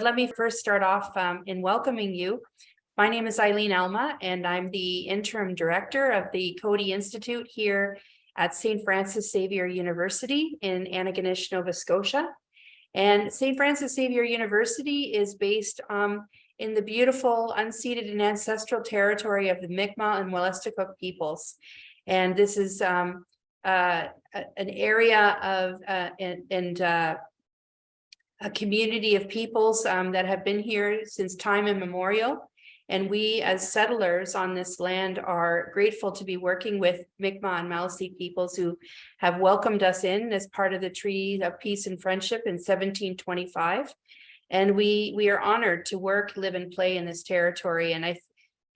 Let me first start off um, in welcoming you. My name is Eileen Alma, and I'm the interim director of the Coady Institute here at St. Francis Xavier University in Antigonish, Nova Scotia. And St. Francis Xavier University is based um, in the beautiful unceded and ancestral territory of the Mi'kmaq and Wolastoqiyik peoples. And this is um, uh, an area of uh, and, and uh, a community of peoples um, that have been here since time immemorial. And we as settlers on this land are grateful to be working with Mi'kmaq and Maliseet peoples who have welcomed us in as part of the Treaty of Peace and Friendship in seventeen twenty-five. And we, we are honored to work, live and play in this territory. And I,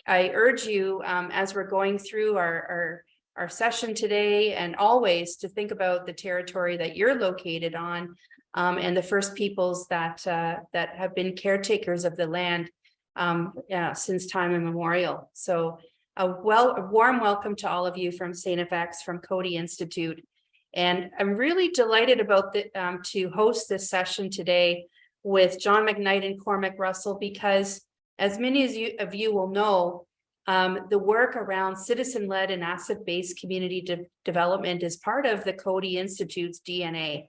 I urge you, um, as we're going through our, our, our session today and always to think about the territory that you're located on um, and the first peoples that, uh, that have been caretakers of the land um, yeah, since time immemorial. So a well, a warm welcome to all of you from St. FX, from Coady Institute. And I'm really delighted about the, um, to host this session today with John McKnight and Cormac Russell, because as many as you, of you will know, um, the work around citizen-led and asset-based community de- development is part of the Coady Institute's DNA.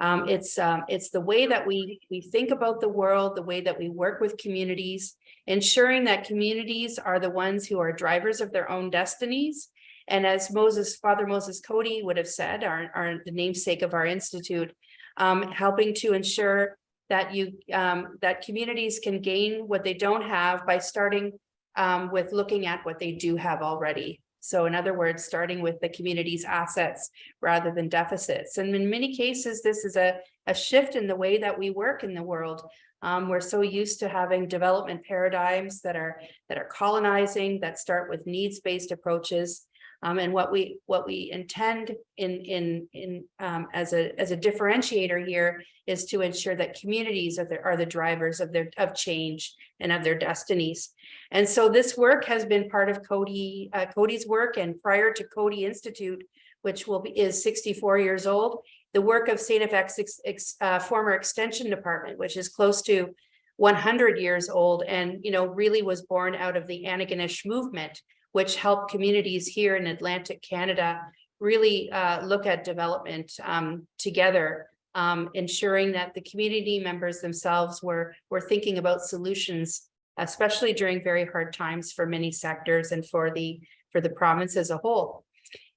Um, it's, um, it's the way that we, we think about the world, the way that we work with communities, ensuring that communities are the ones who are drivers of their own destinies. And as Moses, Father Moses Coady would have said, our, our, the namesake of our institute, um, helping to ensure that you, um, that communities can gain what they don't have by starting um, with looking at what they do have already. So in other words, starting with the community's assets rather than deficits. And in many cases, this is a, a shift in the way that we work in the world. Um, we're so used to having development paradigms that are that are colonizing, that start with needs-based approaches. Um, and what we what we intend in in in um, as a as a differentiator here is to ensure that communities are the are the drivers of their of change and of their destinies. And so this work has been part of Coady uh, Coady's work and prior to Coady Institute, which will be is 64 years old, the work of. FX ex, ex, uh, former extension department, which is close to 100 years old and you know really was born out of the Antigonish movement which help communities here in Atlantic Canada really uh, look at development um, together, um, ensuring that the community members themselves were, were thinking about solutions, especially during very hard times for many sectors and for the, for the province as a whole.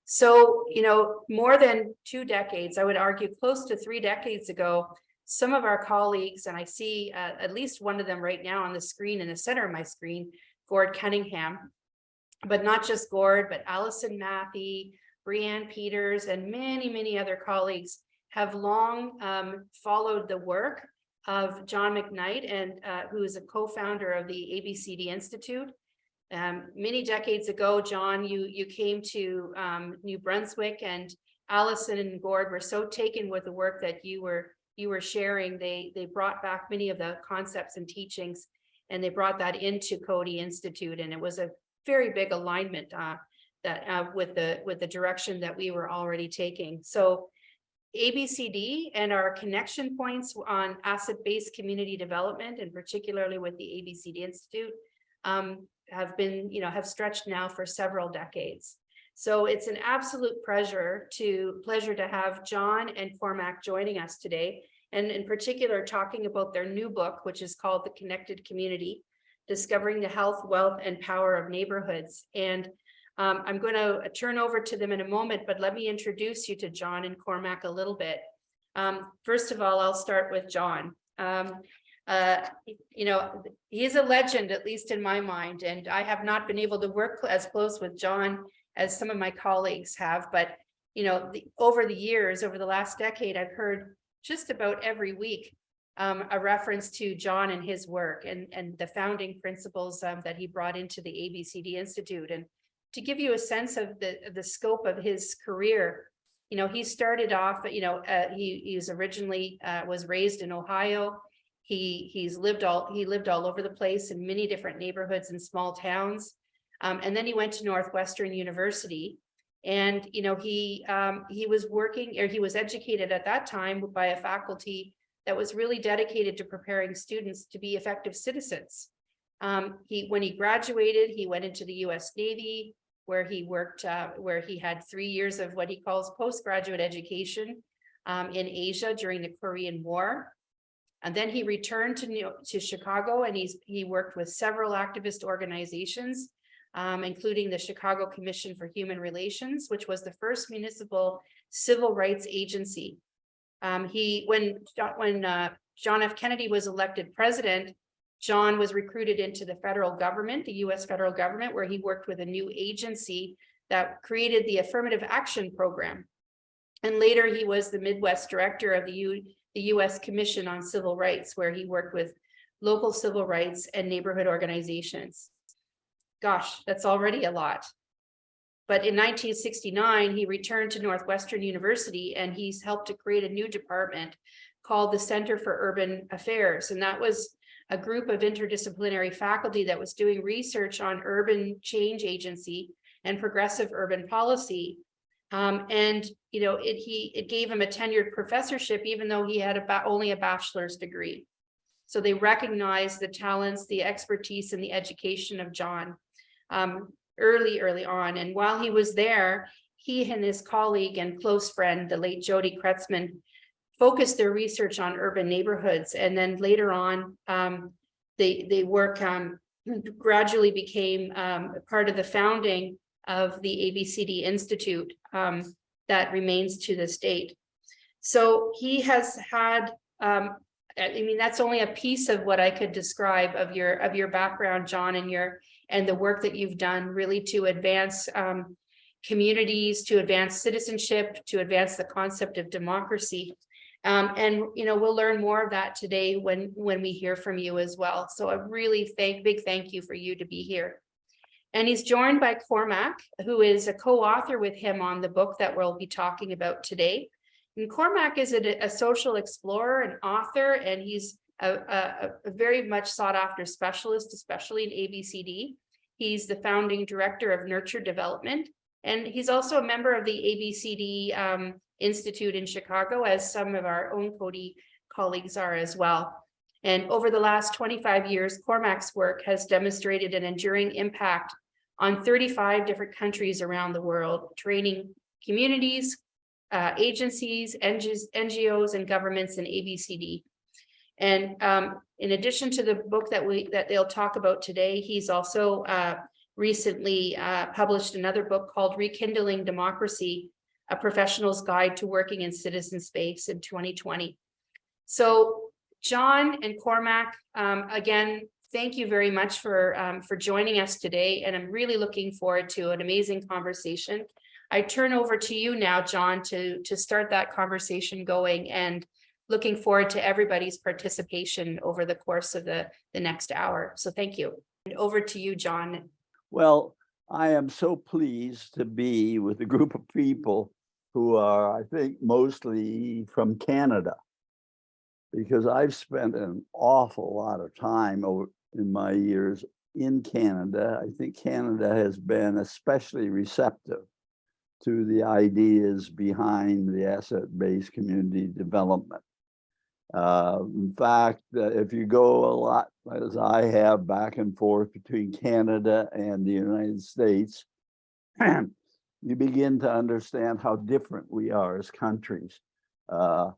So, you know, more than two decades, I would argue close to three decades ago, some of our colleagues, and I see uh, at least one of them right now on the screen in the center of my screen, Gord Cunningham, but not just Gord, but Allison Mathie, Brianne Peters, and many, many other colleagues have long um, followed the work of John McKnight, and uh, who is a co-founder of the ABCD Institute. Um, many decades ago, John, you you came to um, New Brunswick, and Allison and Gord were so taken with the work that you were you were sharing. They they brought back many of the concepts and teachings, and they brought that into Coady Institute, and it was a very big alignment uh, that uh, with the with the direction that we were already taking. So ABCD and our connection points on asset-based community development and particularly with the ABCD Institute um, have been, you know, have stretched now for several decades. So it's an absolute pleasure to pleasure to have John and Cormac joining us today. And in particular, talking about their new book, which is called The Connected Community, discovering the health, wealth, and power of neighborhoods. And um, I'm going to turn over to them in a moment, but let me introduce you to John and Cormac a little bit. Um, first of all, I'll start with John. Um, uh, you know, he's a legend, at least in my mind, and I have not been able to work as close with John as some of my colleagues have, but you know, the, over the years, over the last decade, I've heard just about every week um, a reference to John and his work and, and the founding principles um, that he brought into the ABCD Institute. And to give you a sense of the, the scope of his career, you know, he started off, you know, uh, he, he was originally uh, was raised in Ohio. He he's lived all he lived all over the place in many different neighborhoods and small towns. Um, and then he went to Northwestern University and, you know, he um, he was working or he was educated at that time by a faculty that was really dedicated to preparing students to be effective citizens. Um, he, when he graduated, he went into the US Navy, where he worked, uh, where he had three years of what he calls postgraduate education um, in Asia during the Korean War. And then he returned to New, to Chicago and he's, he worked with several activist organizations, um, including the Chicago Commission for Human Relations, which was the first municipal civil rights agency. Um, he, when, when, uh, John F. Kennedy was elected president, John was recruited into the federal government, the US federal government, where he worked with a new agency that created the Affirmative Action Program. And later he was the Midwest Director of the U, the US Commission on Civil Rights, where he worked with local civil rights and neighborhood organizations. Gosh, that's already a lot. But in 1969, he returned to Northwestern University and he's helped to create a new department called the Center for Urban Affairs. And that was a group of interdisciplinary faculty that was doing research on urban change agency and progressive urban policy. Um, and, you know, it, he, it gave him a tenured professorship, even though he had about only a bachelor's degree. So they recognized the talents, the expertise and the education of John um, early, early on. And while he was there, he and his colleague and close friend, the late Jody Kretzmann, focused their research on urban neighborhoods. And then later on, um, they, they work um, gradually became um, part of the founding of the ABCD Institute um, that remains to this date. So he has had, um, I mean, that's only a piece of what I could describe of your of your background, John, and your and the work that you've done really to advance um, communities, to advance citizenship, to advance the concept of democracy. Um, and, you know, we'll learn more of that today when, when we hear from you as well. So a really thank, big thank you for you to be here. And he's joined by Cormac, who is a co-author with him on the book that we'll be talking about today. And Cormac is a, a social explorer and author, and he's a, a, a very much sought after specialist, especially in ABCD. He's the founding director of Nurture Development, and he's also a member of the ABCD um, Institute in Chicago, as some of our own Coady colleagues are as well. And over the last 25 years, Cormac's work has demonstrated an enduring impact on 35 different countries around the world, training communities, uh, agencies, NGOs, and governments in ABCD. And um, in addition to the book that we that they'll talk about today, he's also uh, recently uh, published another book called Rekindling Democracy, a professional's guide to working in citizen space in 2020. So John and Cormac, um, again, thank you very much for, um, for joining us today. And I'm really looking forward to an amazing conversation. I turn over to you now, John, to, to start that conversation going and looking forward to everybody's participation over the course of the, the next hour. So thank you. And over to you, John. Well, I am so pleased to be with a group of people who are, I think, mostly from Canada. Because I've spent an awful lot of time over in my years in Canada. I think Canada has been especially receptive to the ideas behind the asset-based community development. Uh, in fact, uh, if you go a lot, as I have, back and forth between Canada and the United States, you begin to understand how different we are as countries. Uh,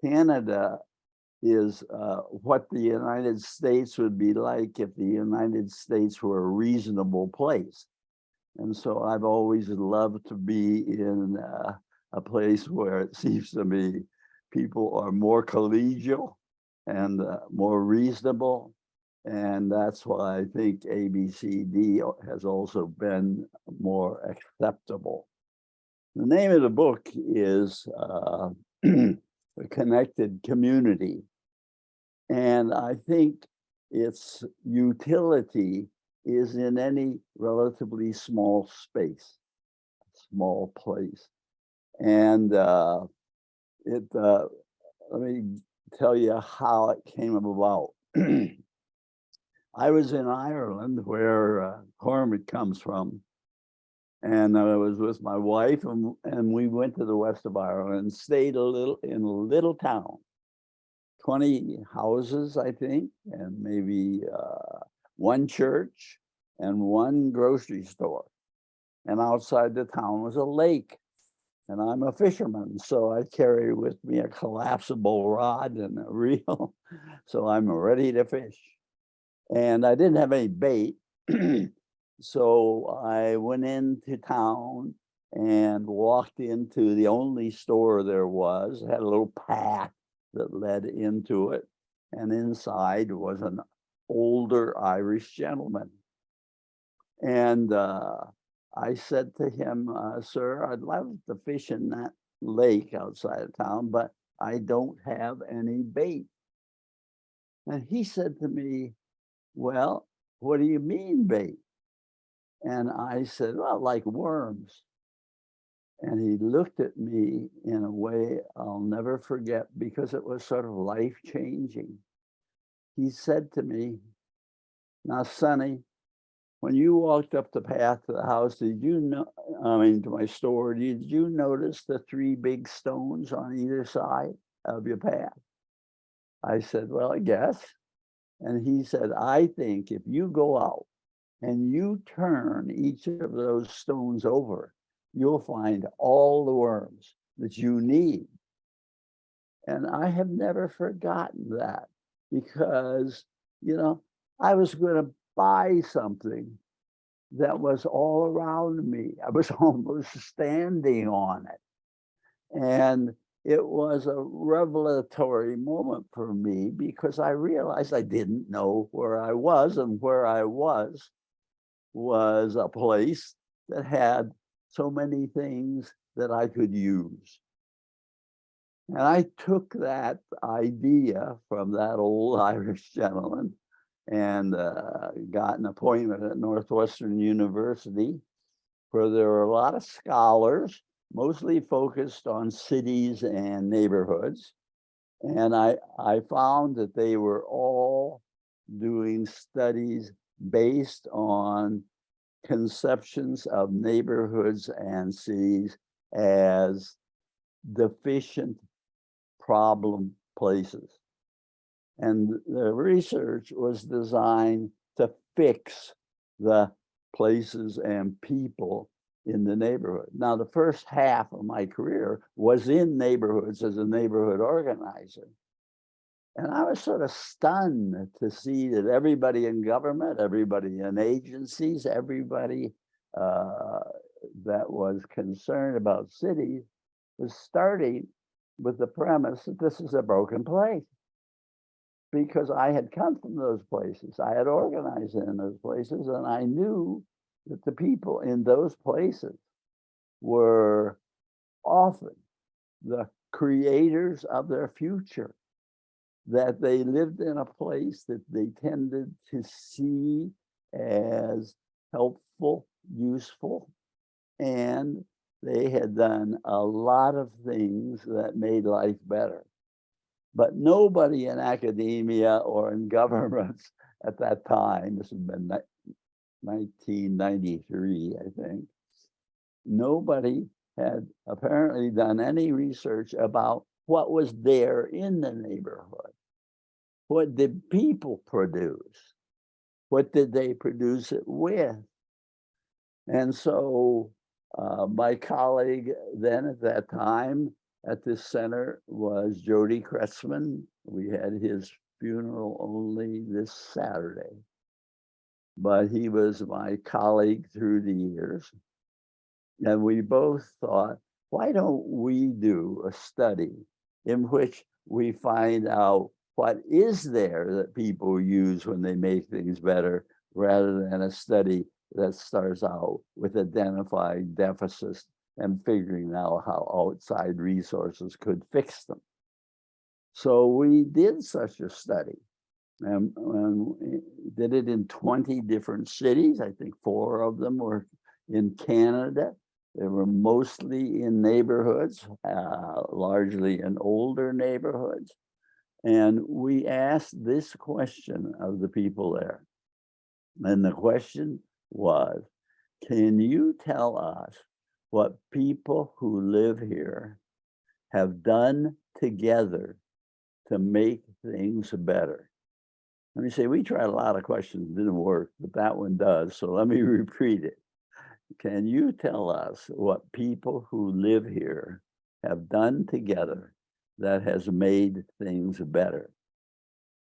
Canada is uh, what the United States would be like if the United States were a reasonable place. And so I've always loved to be in uh, a place where it seems to me people are more collegial and uh, more reasonable. And that's why I think ABCD has also been more acceptable. The name of the book is uh, Connected Community. And I think its utility is in any relatively small space, small place. And uh, it, uh, let me tell you how it came about. I was in Ireland where uh, Cormac comes from. And I was with my wife and, and we went to the west of Ireland and stayed a little in a little town twenty houses, I think, and maybe uh, one church and one grocery store. And outside the town was a lake. And I'm a fisherman, so I carry with me a collapsible rod and a reel. So I'm ready to fish. And I didn't have any bait. So I went into town and walked into the only store there was, had a little path that led into it. And inside was an older Irish gentleman. And uh, I said to him, uh, sir, I'd love to fish in that lake outside of town, but I don't have any bait. And he said to me, well, what do you mean bait? And I said, well, like worms. And he looked at me in a way I'll never forget because it was sort of life changing. He said to me, now, Sonny, when you walked up the path to the house, did you know, I mean, to my store, did you notice the three big stones on either side of your path? I said, well, I guess. And he said, I think if you go out and you turn each of those stones over, you'll find all the worms that you need. And I have never forgotten that because, you know, I was going to buy something that was all around me. I was almost standing on it. And it was a revelatory moment for me because I realized I didn't know where I was and where I was was a place that had so many things that I could use. And I took that idea from that old Irish gentleman and uh, got an appointment at Northwestern University where there were a lot of scholars, mostly focused on cities and neighborhoods. And I, I found that they were all doing studies based on conceptions of neighborhoods and cities as deficient problem places. And the research was designed to fix the places and people in the neighborhood. Now, the first half of my career was in neighborhoods as a neighborhood organizer. And I was sort of stunned to see that everybody in government, everybody in agencies, everybody uh, that was concerned about cities was starting with the premise that this is a broken place. Because I had come from those places, I had organized in those places, and I knew that the people in those places were often the creators of their future that they lived in a place that they tended to see as helpful, useful, and they had done a lot of things that made life better. But nobody in academia or in governments at that time, this has been 1993, I think, nobody had apparently done any research about what was there in the neighborhood. What did people produce? What did they produce it with? And so uh, my colleague then at that time at this center was Jody Kretzmann. We had his funeral only this Saturday. But he was my colleague through the years. And we both thought, why don't we do a study in which we find out what is there that people use when they make things better rather than a study that starts out with identifying deficits and figuring out how outside resources could fix them. So we did such a study and, and did it in 20 different cities. I think four of them were in Canada. They were mostly in neighborhoods, uh, largely in older neighborhoods. And we asked this question of the people there. And the question was, can you tell us what people who live here have done together to make things better. Let me say, we tried a lot of questions, didn't work, but that one does, so let me repeat it. Can you tell us what people who live here have done together that has made things better?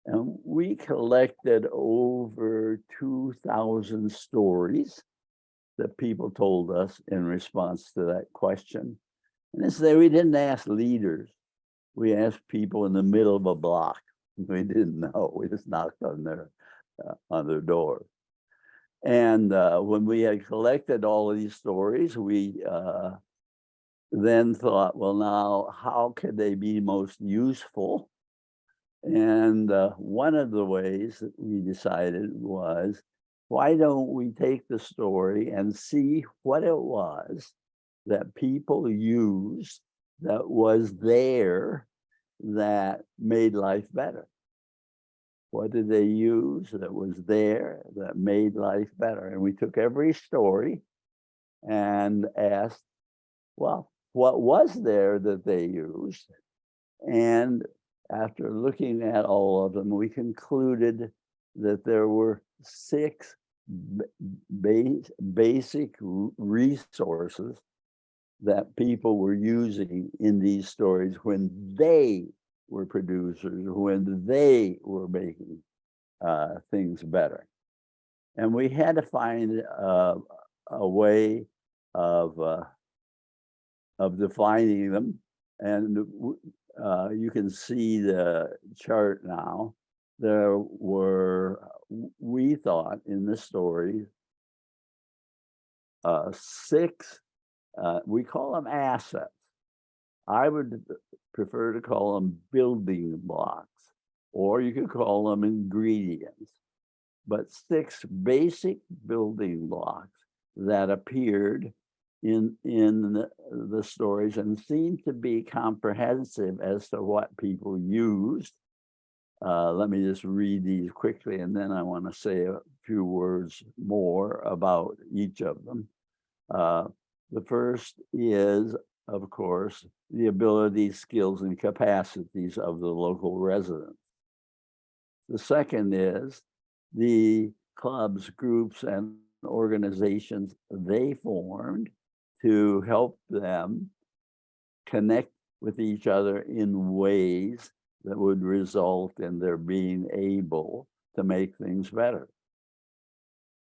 And we collected over two thousand stories that people told us in response to that question. And this, we didn't ask leaders. We asked people in the middle of a block. We didn't know. We just knocked on their, uh, on their door. And uh, when we had collected all of these stories, we uh, then thought, well, now how could they be most useful? And uh, one of the ways that we decided was, why don't we take the story and see what it was that people used that was there that made life better? What did they use that was there that made life better? And we took every story and asked, well, what was there that they used? And after looking at all of them, we concluded that there were six basic resources that people were using in these stories when they were producers, when they were making uh, things better. And we had to find uh, a way of uh, of defining them. And uh, you can see the chart now. There were, we thought in the story, uh, six, uh, we call them assets. I would prefer to call them building blocks, or you could call them ingredients. But six basic building blocks that appeared in in the, the stories and seemed to be comprehensive as to what people used. Uh, let me just read these quickly and then I want to say a few words more about each of them. Uh, the first is, of course, the abilities, skills, and capacities of the local residents. The second is the clubs, groups, and organizations they formed to help them connect with each other in ways that would result in their being able to make things better.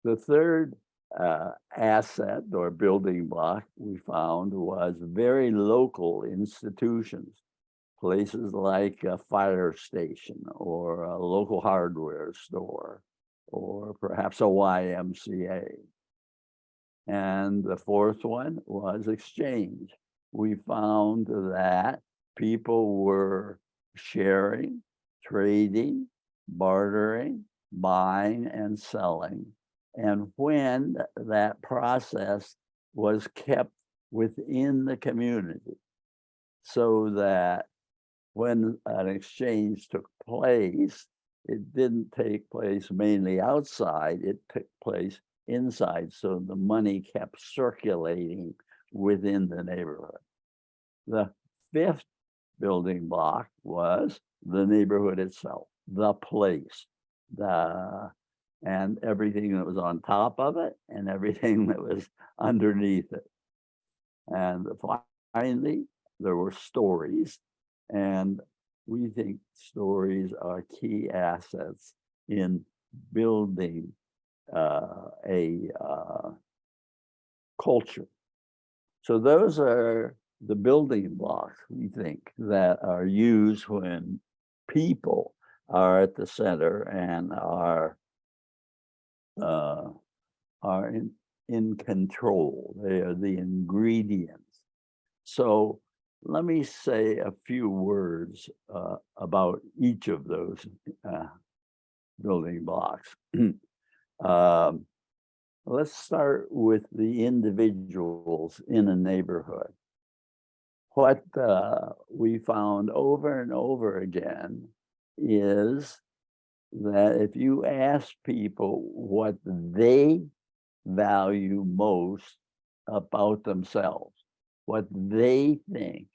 The third uh, asset or building block we found was very local institutions, places like a fire station or a local hardware store, or perhaps a YMCA. And the fourth one was exchange. We found that people were sharing, trading, bartering, buying and selling. And when that process was kept within the community so that when an exchange took place, it didn't take place mainly outside, it took place inside, so the money kept circulating within the neighborhood. The fifth building block was the neighborhood itself, the place, the and everything that was on top of it and everything that was underneath it. And finally, there were stories and we think stories are key assets in building uh, a uh, culture. So those are the building blocks, we think, that are used when people are at the center and are uh, are in, in control. They are the ingredients. So let me say a few words uh, about each of those uh, building blocks. Um, let's start with the individuals in a neighborhood. What uh, we found over and over again is that if you ask people what they value most about themselves, what they think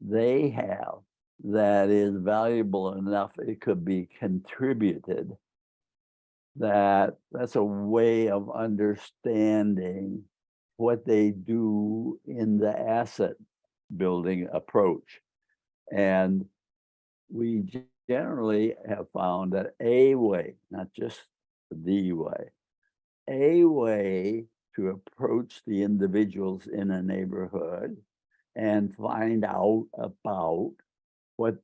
they have that is valuable enough, it could be contributed. That, that's a way of understanding what they do in the asset building approach. And we generally have found that a way, not just the way, a way to approach the individuals in a neighborhood and find out about what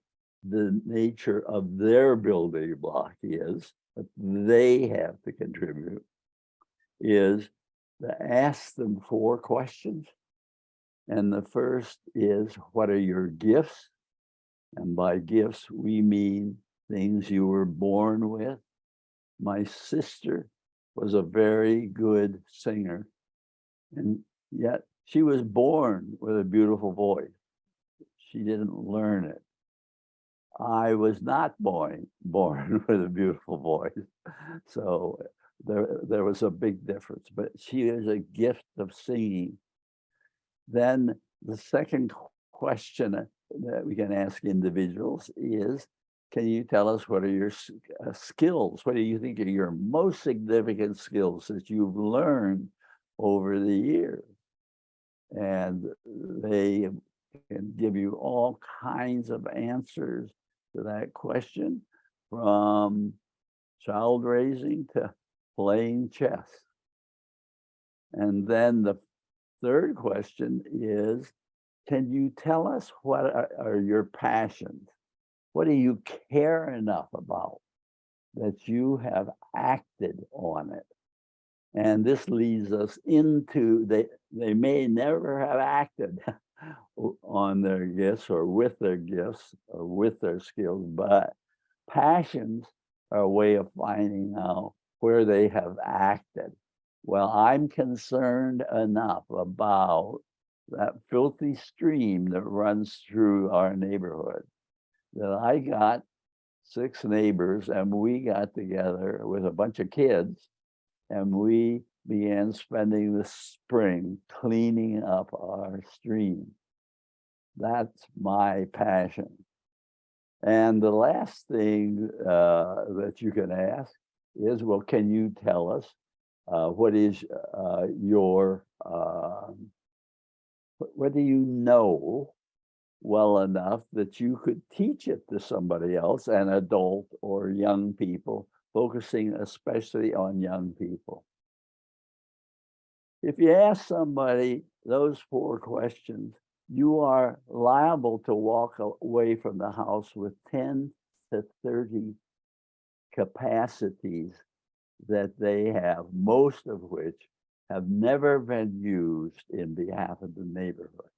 the nature of their building block is, what they have to contribute, is to ask them four questions. And the first is, what are your gifts? And by gifts, we mean things you were born with. My sister was a very good singer. And yet she was born with a beautiful voice. She didn't learn it. I was not born, born with a beautiful voice. So there, there was a big difference, but she has a gift of singing. Then the second question that we can ask individuals is, can you tell us what are your uh, skills? What do you think are your most significant skills that you've learned over the years? And they can give you all kinds of answers to that question from child raising to playing chess. And then the third question is, can you tell us what are, are your passions? What do you care enough about that you have acted on it? And this leads us into they they may never have acted on their gifts or with their gifts or with their skills, but passions are a way of finding out where they have acted. Well, I'm concerned enough about that filthy stream that runs through our neighborhood that I got six neighbors and we got together with a bunch of kids and we began spending the spring cleaning up our stream. That's my passion. And the last thing uh, that you can ask is, well, can you tell us uh, what is uh, your, um, what, what do you know well enough that you could teach it to somebody else, an adult or young people, focusing especially on young people? If you ask somebody those four questions, you are liable to walk away from the house with 10 to 30 capacities that they have, most of which have never been used in behalf of the neighborhood.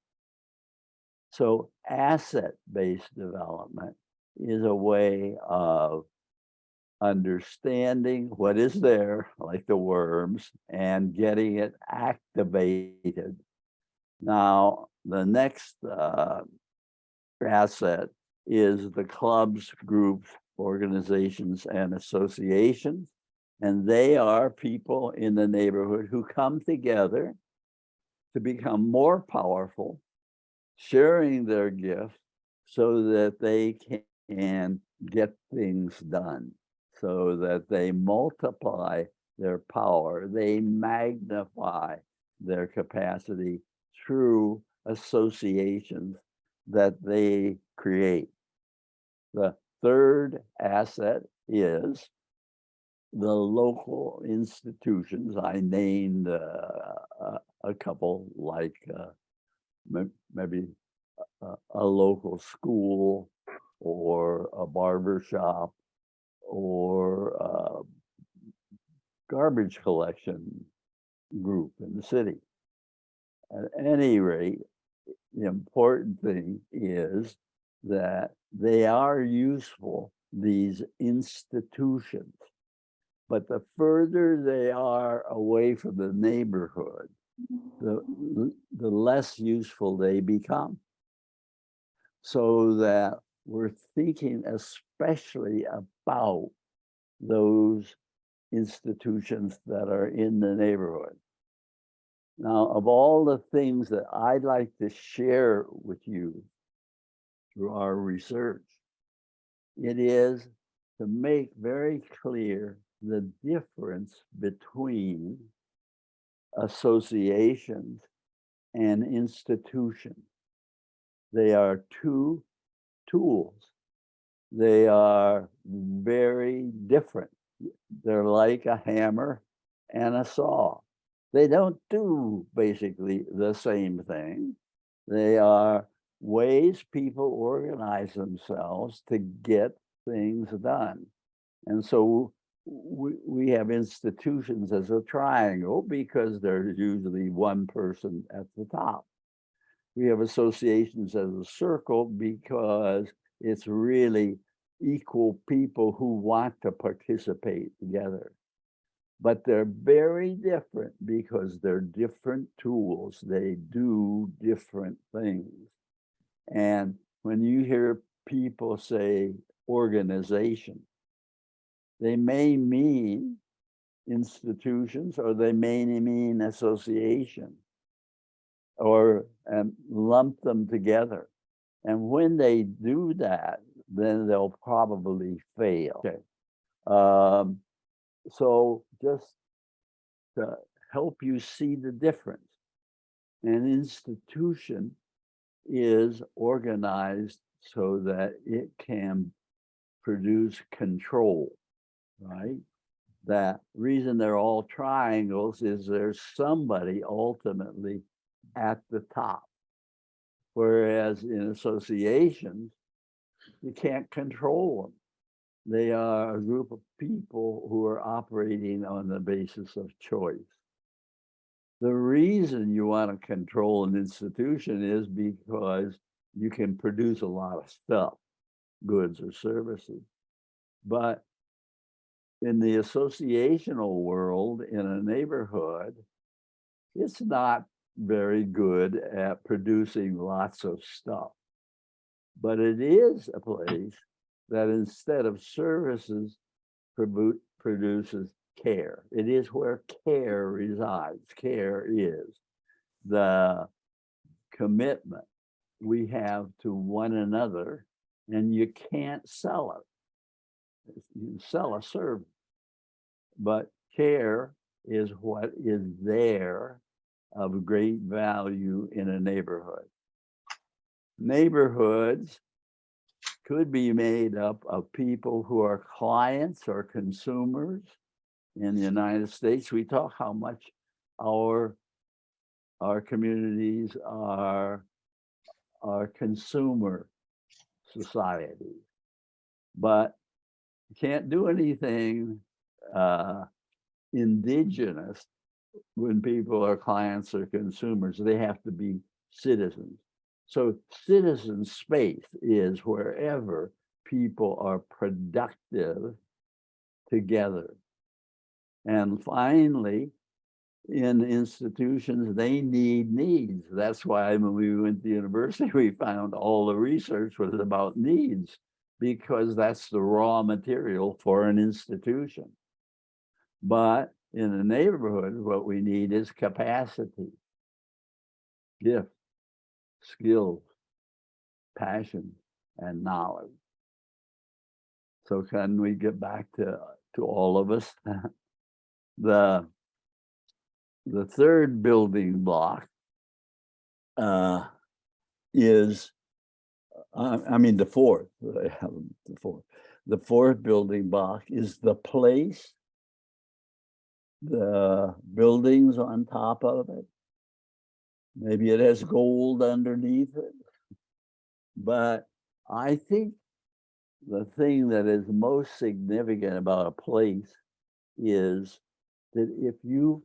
So asset-based development is a way of understanding what is there, like the worms, and getting it activated. Now, the next uh, asset is the clubs, groups, organizations, and associations. And they are people in the neighborhood who come together to become more powerful, sharing their gifts so that they can get things done, so that they multiply their power, they magnify their capacity through associations that they create. The third asset is the local institutions. I named uh, a, couple like uh, maybe a, a local school or a barber shop or uh, garbage collection group in the city. At any rate, the important thing is that they are useful, these institutions. But the further they are away from the neighborhood, the, mm-hmm. the less useful they become. So that we're thinking especially about those institutions that are in the neighborhood. Now, of all the things that I'd like to share with you through our research. It is to make very clear the difference between associations and institutions. They are two tools. They are very different. They're like a hammer and a saw. They don't do basically the same thing. They are ways people organize themselves to get things done. And so we, we have institutions as a triangle because there's usually one person at the top. We have associations as a circle because it's really equal people who want to participate together. But they're very different because they're different tools. They do different things. And when you hear people say organization, they may mean institutions or they may mean association or um, lump them together. And when they do that, then they'll probably fail. Okay. Um, so just to help you see the difference, an institution is organized so that it can produce control, right? That reason they're all triangles is there's somebody ultimately at the top. Whereas in associations, you can't control them. They are a group of people who are operating on the basis of choice. The reason you want to control an institution is because you can produce a lot of stuff, goods or services. But in the associational world, in a neighborhood, it's not very good at producing lots of stuff. But it is a place that instead of services produces care. It is where care resides. Care is the commitment we have to one another, and you can't sell it. You sell a service, but care is what is there of great value in a neighborhood. Neighborhoods could be made up of people who are clients or consumers. In the United States, we talk how much our our communities are are consumer society, but can't do anything uh, indigenous when people are clients or consumers. They have to be citizens. So citizen space is wherever people are productive together. And finally, in institutions, they need needs. That's why when we went to university, we found all the research was about needs because that's the raw material for an institution. But in the neighborhood, what we need is capacity, gift, skills, passion, and knowledge. So can we get back to, to all of us? the, the third building block uh, is, uh, I mean, the fourth, the fourth. The fourth building block is the place, the buildings on top of it, Maybe it has gold underneath it. But I think the thing that is most significant about a place is that if you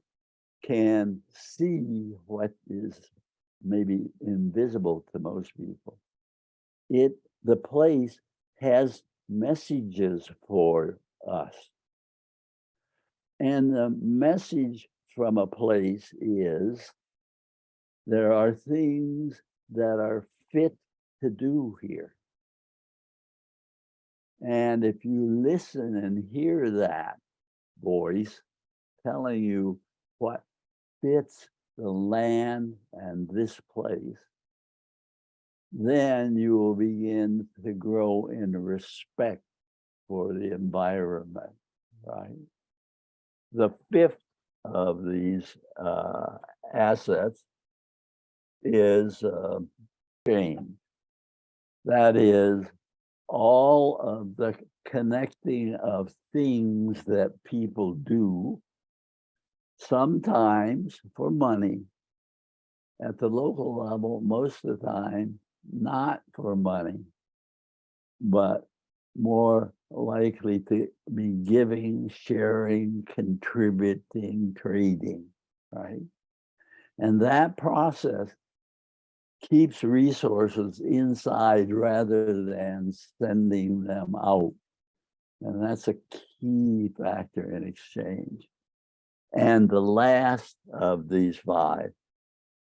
can see what is maybe invisible to most people, it the place has messages for us. And the message from a place is there are things that are fit to do here. And if you listen and hear that voice telling you what fits the land and this place, then you will begin to grow in respect for the environment, right? The fifth of these uh, assets is uh, change. That is all of the connecting of things that people do, sometimes for money, at the local level, most of the time, not for money, but more likely to be giving, sharing, contributing, trading, right? And that process keeps resources inside rather than sending them out. And that's a key factor in exchange. And the last of these five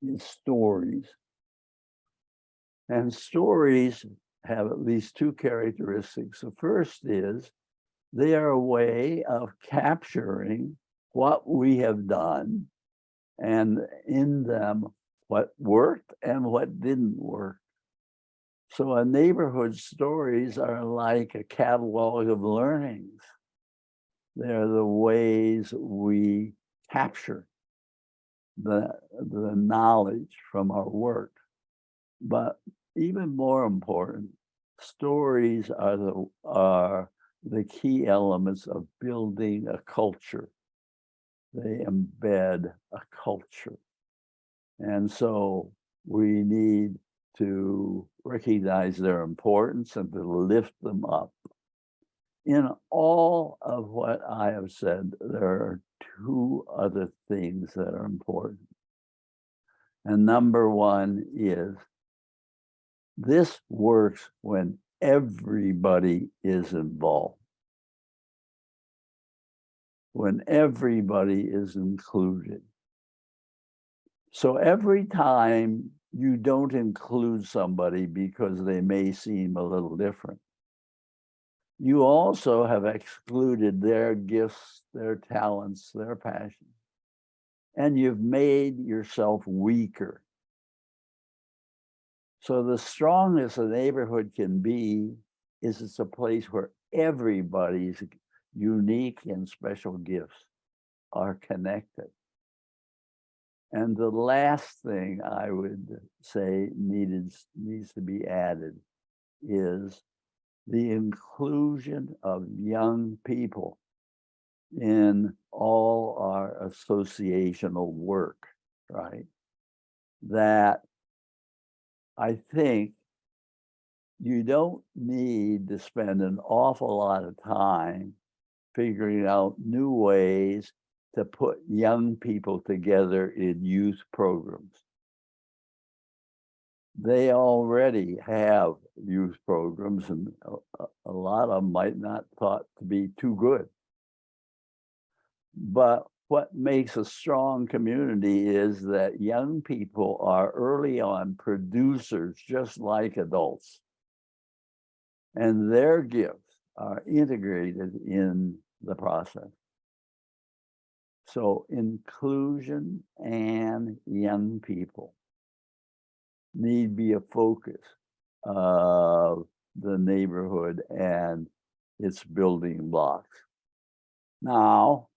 is stories. And stories have at least two characteristics. The first is they are a way of capturing what we have done and in them what worked and what didn't work. So a neighborhood stories are like a catalog of learnings. They're the ways we capture the, the knowledge from our work. But even more important, stories are the, are the key elements of building a culture. They embed a culture. And so we need to recognize their importance and to lift them up. In all of what I have said, there are two other things that are important. And number one is this works when everybody is involved. When everybody is included. So every time you don't include somebody because they may seem a little different, you also have excluded their gifts, their talents, their passions, and you've made yourself weaker. So the strongest a neighborhood can be is it's a place where everybody's unique and special gifts are connected. And the last thing I would say needed needs to be added is the inclusion of young people in all our associational work, right? That I think you don't need to spend an awful lot of time figuring out new ways to put young people together in youth programs. They already have youth programs and a, lot of them might not thought to be too good. But what makes a strong community is that young people are early on producers just like adults. And their gifts are integrated in the process. So inclusion and young people need be a focus of the neighborhood and its building blocks. Now,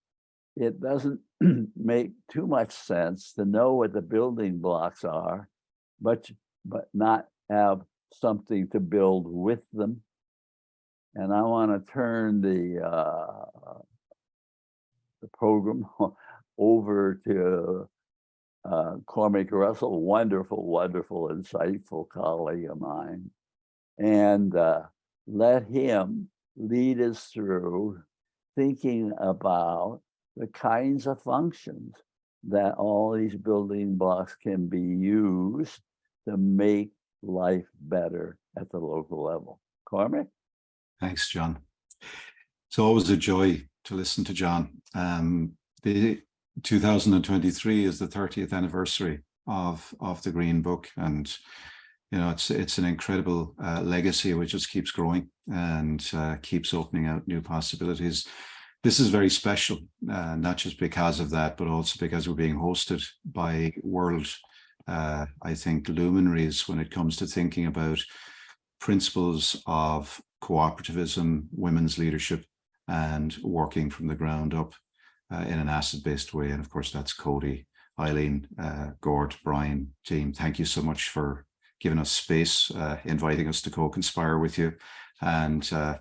it doesn't make too much sense to know what the building blocks are, but, but not have something to build with them. And I want to turn the uh, the program over to uh, Cormac Russell, wonderful, wonderful, insightful colleague of mine. And uh, let him lead us through thinking about the kinds of functions that all these building blocks can be used to make life better at the local level. Cormac? Thanks, John. It's always a joy to listen to John. Um, the 2023 is the 30th anniversary of of the Green Book, and you know it's it's an incredible uh, legacy which just keeps growing and uh, keeps opening out new possibilities. This is very special, uh, not just because of that, but also because we're being hosted by world uh, I think, luminaries when it comes to thinking about principles of cooperativism, women's leadership, and working from the ground up uh, in an asset-based way. And of course, that's Coady, Eileen, uh, Gord, Brian, team. Thank you so much for giving us space, uh, inviting us to co-conspire with you and uh,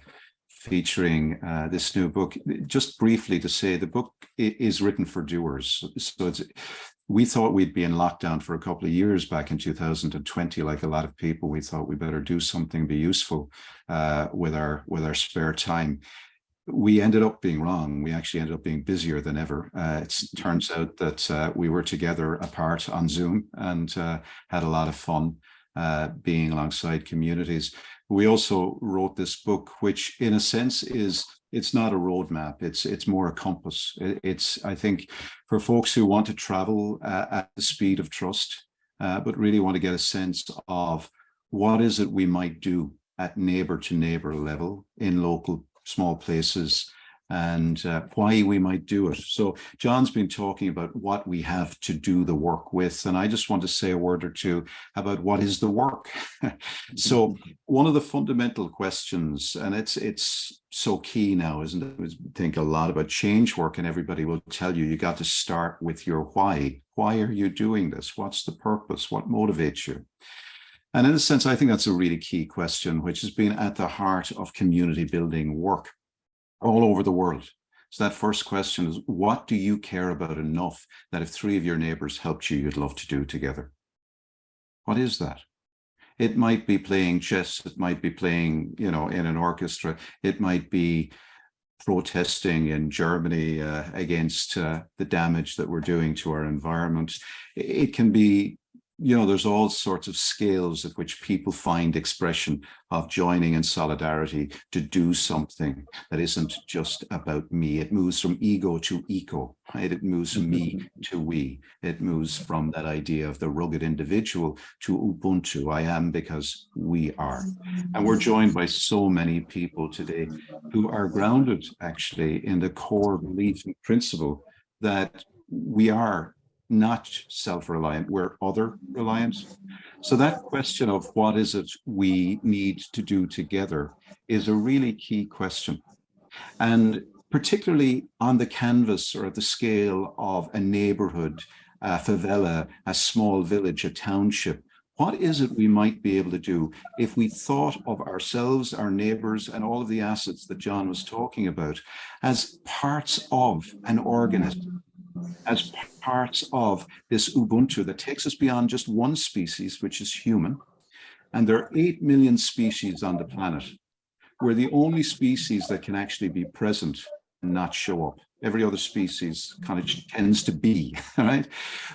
featuring uh, this new book. Just briefly to say, the book is written for doers. So it's, we thought we'd be in lockdown for a couple of years back in 2020, like a lot of people, we thought we better do something, be useful uh, with our with our spare time we ended up being wrong. We actually ended up being busier than ever. Uh, it turns out that uh, we were together apart on Zoom and uh, had a lot of fun uh, being alongside communities. We also wrote this book, which in a sense is it's not a roadmap. It's it's more a compass. It's I think for folks who want to travel uh, at the speed of trust, uh, but really want to get a sense of what is it we might do at neighbor to neighbor level in local small places and uh, why we might do it. So John's been talking about what we have to do the work with, and I just want to say a word or two about what is the work. so one of the fundamental questions, and it's it's so key now, isn't it? We think a lot about change work, and everybody will tell you you got to start with your why. Why are you doing this? What's the purpose? What motivates you? And in a sense, I think that's a really key question, which has been at the heart of community building work all over the world. So that first question is, what do you care about enough that if three of your neighbors helped you, you'd love to do together? What is that? It might be playing chess. It might be playing, you know, in an orchestra. It might be protesting in Germany uh, against uh, the damage that we're doing to our environment. It can be you know, there's all sorts of scales at which people find expression of joining in solidarity to do something that isn't just about me. It moves from ego to eco, right? It moves from me to we. It moves from that idea of the rugged individual to Ubuntu. I am because we are. And we're joined by so many people today who are grounded actually in the core belief and principle that we are not self-reliant, we're other reliant. So that question of what is it we need to do together is a really key question. And particularly on the canvas or at the scale of a neighborhood, a favela, a small village, a township, what is it we might be able to do if we thought of ourselves, our neighbors, and all of the assets that John was talking about as parts of an organism, as parts of this Ubuntu that takes us beyond just one species, which is human. And there are 8 million species on the planet. We're the only species that can actually be present and not show up. Every other species kind of tends to be, right?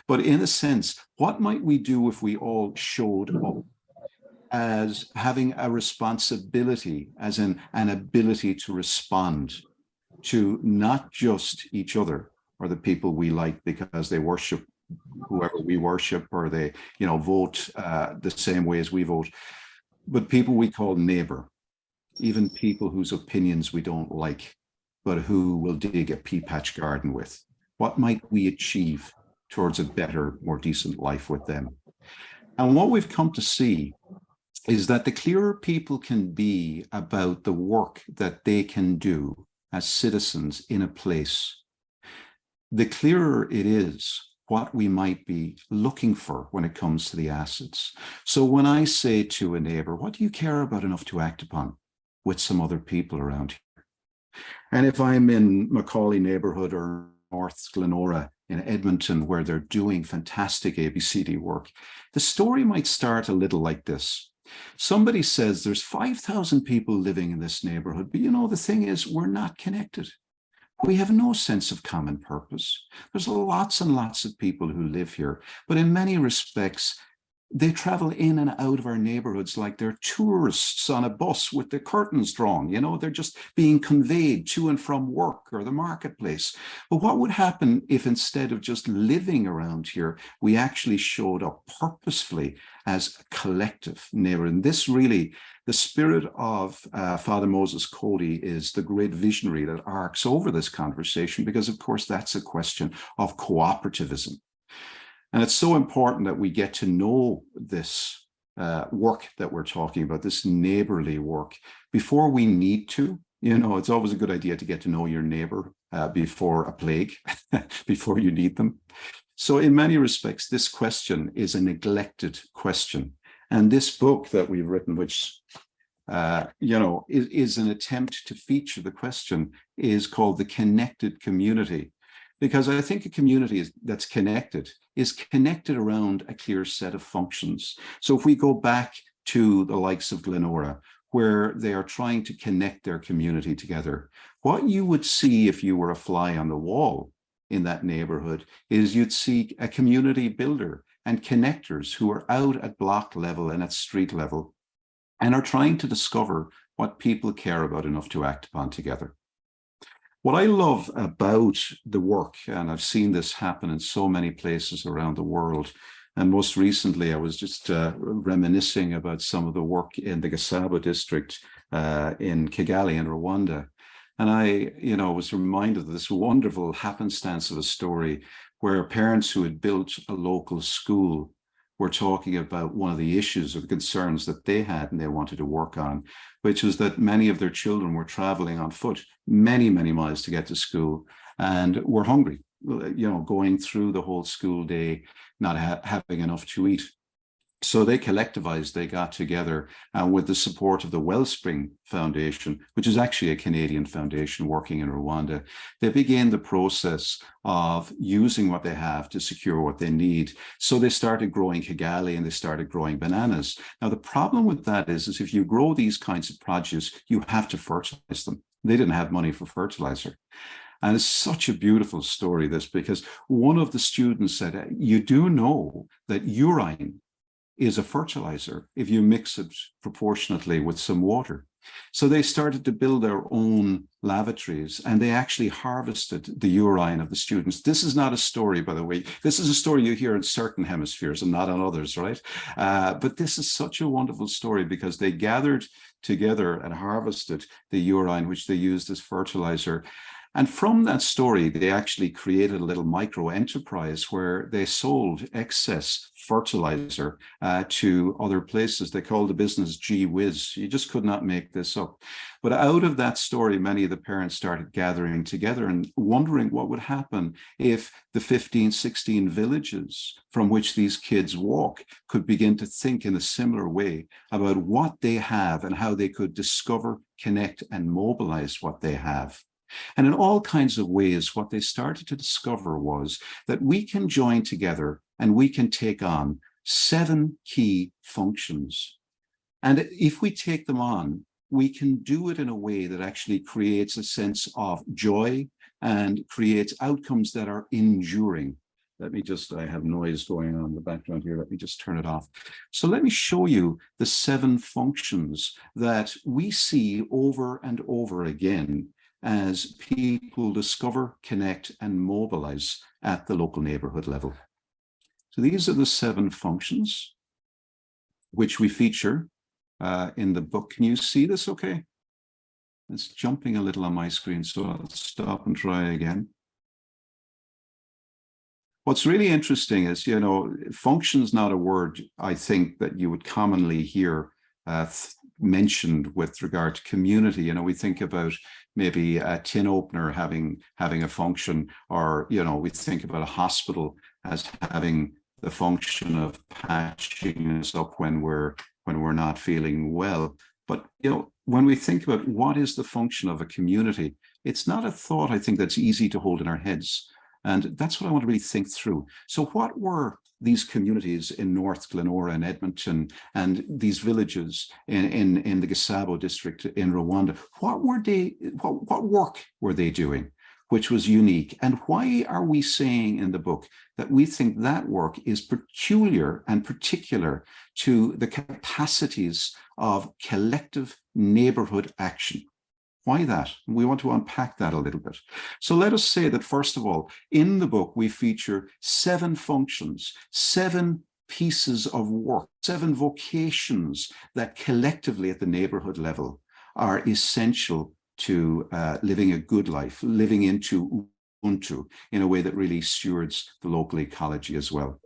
But in a sense, what might we do if we all showed up as having a responsibility, as in an ability to respond to not just each other, or the people we like because they worship whoever we worship or they you know vote uh, the same way as we vote. But people we call neighbor even people whose opinions we don't like but who will dig a pea patch garden with. What might we achieve towards a better more decent life with them? And what we've come to see is that the clearer people can be about the work that they can do as citizens in a place the clearer it is what we might be looking for when it comes to the assets. So when I say to a neighbor, what do you care about enough to act upon with some other people around here? And if I'm in McCauley neighborhood or North Glenora in Edmonton, where they're doing fantastic ABCD work, the story might start a little like this. Somebody says there's 5,000 people living in this neighborhood, but you know, the thing is we're not connected. We have no sense of common purpose. There's lots and lots of people who live here, but in many respects, they travel in and out of our neighborhoods like they're tourists on a bus with the curtains drawn. You know, they're just being conveyed to and from work or the marketplace. But what would happen if instead of just living around here, we actually showed up purposefully as a collective neighbor? And this really, the spirit of uh, Father Moses Coady is the great visionary that arcs over this conversation, because of course, that's a question of cooperativism. And it's so important that we get to know this uh, work that we're talking about, this neighborly work, before we need to. You know, it's always a good idea to get to know your neighbor uh, before a plague, before you need them. So in many respects, this question is a neglected question. And this book that we've written, which, uh, you know, is, is an attempt to feature the question, is called The Connected Community. Because I think a community that's connected is connected around a clear set of functions. So if we go back to the likes of Glenora, where they are trying to connect their community together, what you would see if you were a fly on the wall in that neighborhood is you'd see a community builder and connectors who are out at block level and at street level and are trying to discover what people care about enough to act upon together. What I love about the work, and I've seen this happen in so many places around the world, and most recently I was just uh, reminiscing about some of the work in the Gasabo district uh, in Kigali in Rwanda. And I, you know, was reminded of this wonderful happenstance of a story where parents who had built a local school were talking about one of the issues or the concerns that they had and they wanted to work on, which was that many of their children were traveling on foot many, many miles to get to school and were hungry, you know, going through the whole school day, not ha having enough to eat. So they collectivized, they got together uh, with the support of the Wellspring Foundation, which is actually a Canadian foundation working in Rwanda. They began the process of using what they have to secure what they need. So they started growing Kigali and they started growing bananas. Now, the problem with that is, is if you grow these kinds of produce, you have to fertilize them. They didn't have money for fertilizer. And it's such a beautiful story, this, because one of the students said, you do know that urine is a fertilizer if you mix it proportionately with some water. So they started to build their own lavatories and they actually harvested the urine of the students. This is not a story, by the way. This is a story you hear in certain hemispheres and not on others, right? Uh, but this is such a wonderful story because they gathered together and harvested the urine, which they used as fertilizer. And from that story, they actually created a little micro enterprise where they sold excess fertilizer uh, to other places. They called the business Gee Whiz. You just could not make this up. But out of that story, many of the parents started gathering together and wondering what would happen if the 15, 16 villages from which these kids walk could begin to think in a similar way about what they have and how they could discover, connect and mobilize what they have. And in all kinds of ways, what they started to discover was that we can join together and we can take on seven key functions. And if we take them on, we can do it in a way that actually creates a sense of joy and creates outcomes that are enduring. Let me just, I have noise going on in the background here. Let me just turn it off. So let me show you the seven functions that we see over and over again as people discover, connect and mobilize at the local neighborhood level. So these are the seven functions which we feature uh, in the book. Can you see this okay? It's jumping a little on my screen, so I'll stop and try again. What's really interesting is, you know, function's not a word I think that you would commonly hear uh, mentioned with regard to community. You know, we think about maybe a tin opener having having a function, or you know, we think about a hospital as having the function of patching us up when we're when we're not feeling well. But you know, when we think about what is the function of a community, it's not a thought I think that's easy to hold in our heads. And that's what I want to really think through. So what were these communities in North Glenora and Edmonton and these villages in, in, in the Gasabo district in Rwanda, what were they, what, what work were they doing? which was unique. And why are we saying in the book that we think that work is peculiar and particular to the capacities of collective neighborhood action? Why that? We want to unpack that a little bit. So let us say that, first of all, in the book, we feature seven functions, seven pieces of work, seven vocations that collectively at the neighborhood level are essential to uh, living a good life, living into Ubuntu in a way that really stewards the local ecology as well.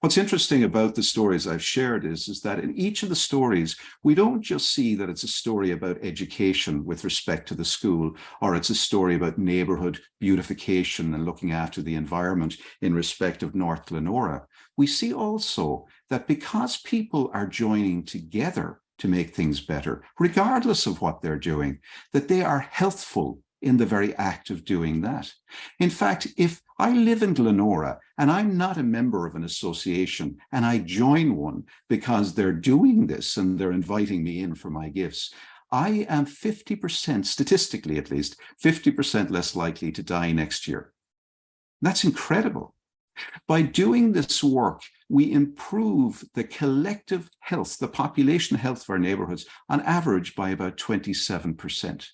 What's interesting about the stories I've shared is, is that in each of the stories, we don't just see that it's a story about education with respect to the school, or it's a story about neighborhood beautification and looking after the environment in respect of North Glenora. We see also that because people are joining together to make things better, regardless of what they're doing, that they are healthful in the very act of doing that. In fact, if I live in Glenora and I'm not a member of an association and I join one because they're doing this and they're inviting me in for my gifts, I am 50%, statistically at least, 50% less likely to die next year. That's incredible. By doing this work, we improve the collective health, the population health of our neighborhoods on average by about 27%.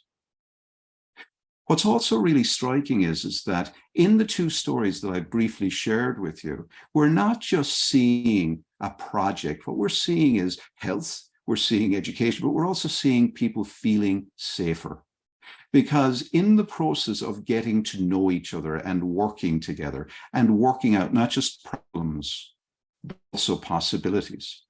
What's also really striking is, is that in the two stories that I briefly shared with you, we're not just seeing a project. What we're seeing is health, we're seeing education, but we're also seeing people feeling safer. Because in the process of getting to know each other and working together and working out not just problems, but also possibilities,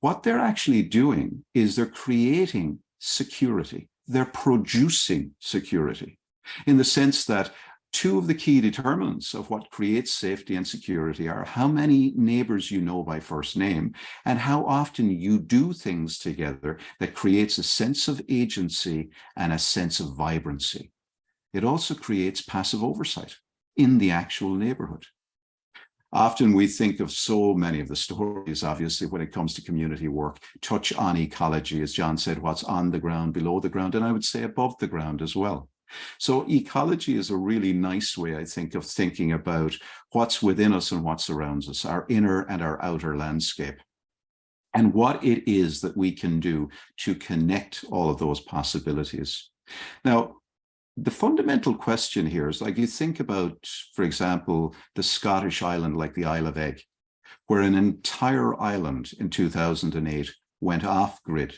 what they're actually doing is they're creating security they're producing security in the sense that two of the key determinants of what creates safety and security are how many neighbors you know by first name and how often you do things together that creates a sense of agency and a sense of vibrancy. It also creates passive oversight in the actual neighborhood. Often we think of so many of the stories, obviously, when it comes to community work, touch on ecology, as John said, what's on the ground, below the ground, and I would say above the ground as well. So ecology is a really nice way, I think, of thinking about what's within us and what surrounds us, our inner and our outer landscape, and what it is that we can do to connect all of those possibilities. Now, the fundamental question here is like you think about, for example, the Scottish island like the Isle of Eigg, where an entire island in 2008 went off grid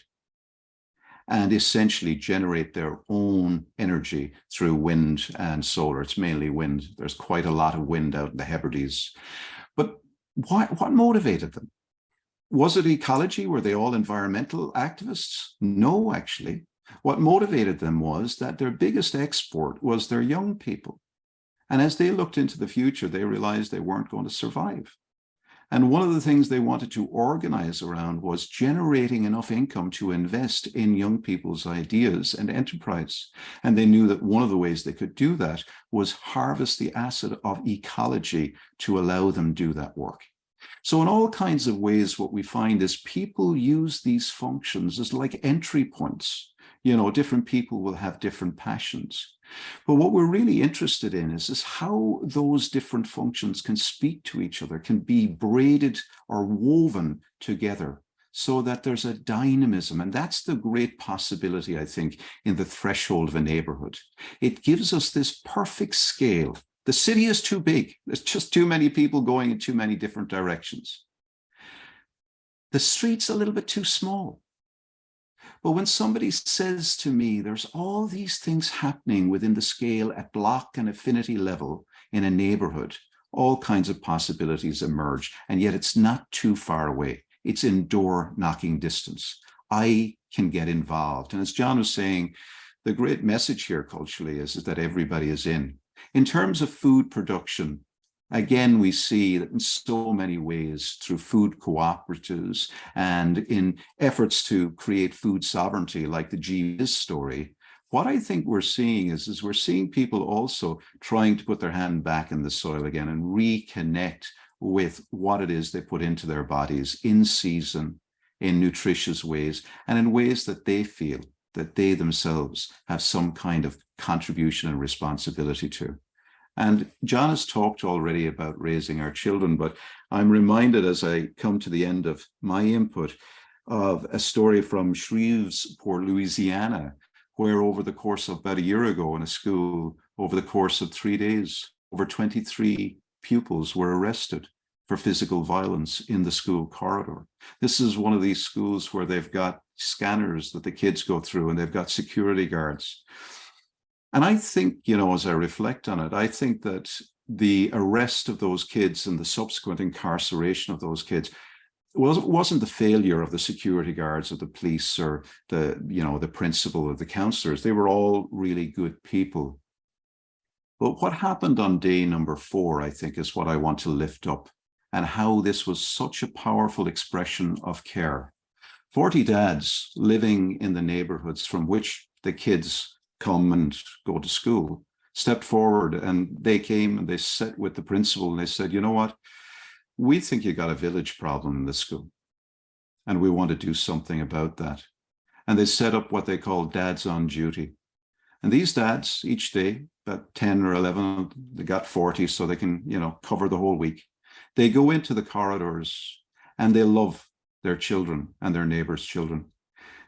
and essentially generate their own energy through wind and solar. It's mainly wind. There's quite a lot of wind out in the Hebrides. But what, what motivated them? Was it ecology? Were they all environmental activists? No, actually. What motivated them was that their biggest export was their young people. And as they looked into the future, they realized they weren't going to survive. And one of the things they wanted to organize around was generating enough income to invest in young people's ideas and enterprise. And they knew that one of the ways they could do that was harvest the asset of ecology to allow them do that work. So in all kinds of ways, what we find is people use these functions as like entry points you know, different people will have different passions. But what we're really interested in is, is how those different functions can speak to each other, can be braided or woven together so that there's a dynamism. And that's the great possibility, I think, in the threshold of a neighborhood. It gives us this perfect scale. The city is too big. There's just too many people going in too many different directions. The street's a little bit too small. But when somebody says to me, there's all these things happening within the scale at block and affinity level in a neighborhood, all kinds of possibilities emerge, and yet it's not too far away. It's in door knocking distance. I can get involved. And as John was saying, the great message here culturally is, is that everybody is in. In terms of food production, Again, we see that in so many ways through food cooperatives and in efforts to create food sovereignty like the Gee Whiz story, what I think we're seeing is, is we're seeing people also trying to put their hand back in the soil again and reconnect with what it is they put into their bodies in season, in nutritious ways, and in ways that they feel that they themselves have some kind of contribution and responsibility to. And John has talked already about raising our children, but I'm reminded as I come to the end of my input of a story from Shreveport, Louisiana, where over the course of about a year ago in a school, over the course of three days, over 23 pupils were arrested for physical violence in the school corridor. This is one of these schools where they've got scanners that the kids go through and they've got security guards. And I think, you know, as I reflect on it, I think that the arrest of those kids and the subsequent incarceration of those kids was wasn't the failure of the security guards or the police or the you know the principal or the counselors. They were all really good people. But what happened on day number four i think is what i want to lift up and how this was such a powerful expression of care. 40 dads living in the neighborhoods from which the kids come and go to school stepped forward and they came and they sat with the principal and they said you know what we think you got a village problem in the school and we want to do something about that. And they set up what they call dads on duty. And these dads each day, about 10 or 11, they got 40 so they can, you know, cover the whole week. They go into the corridors and they love their children and their neighbors' children.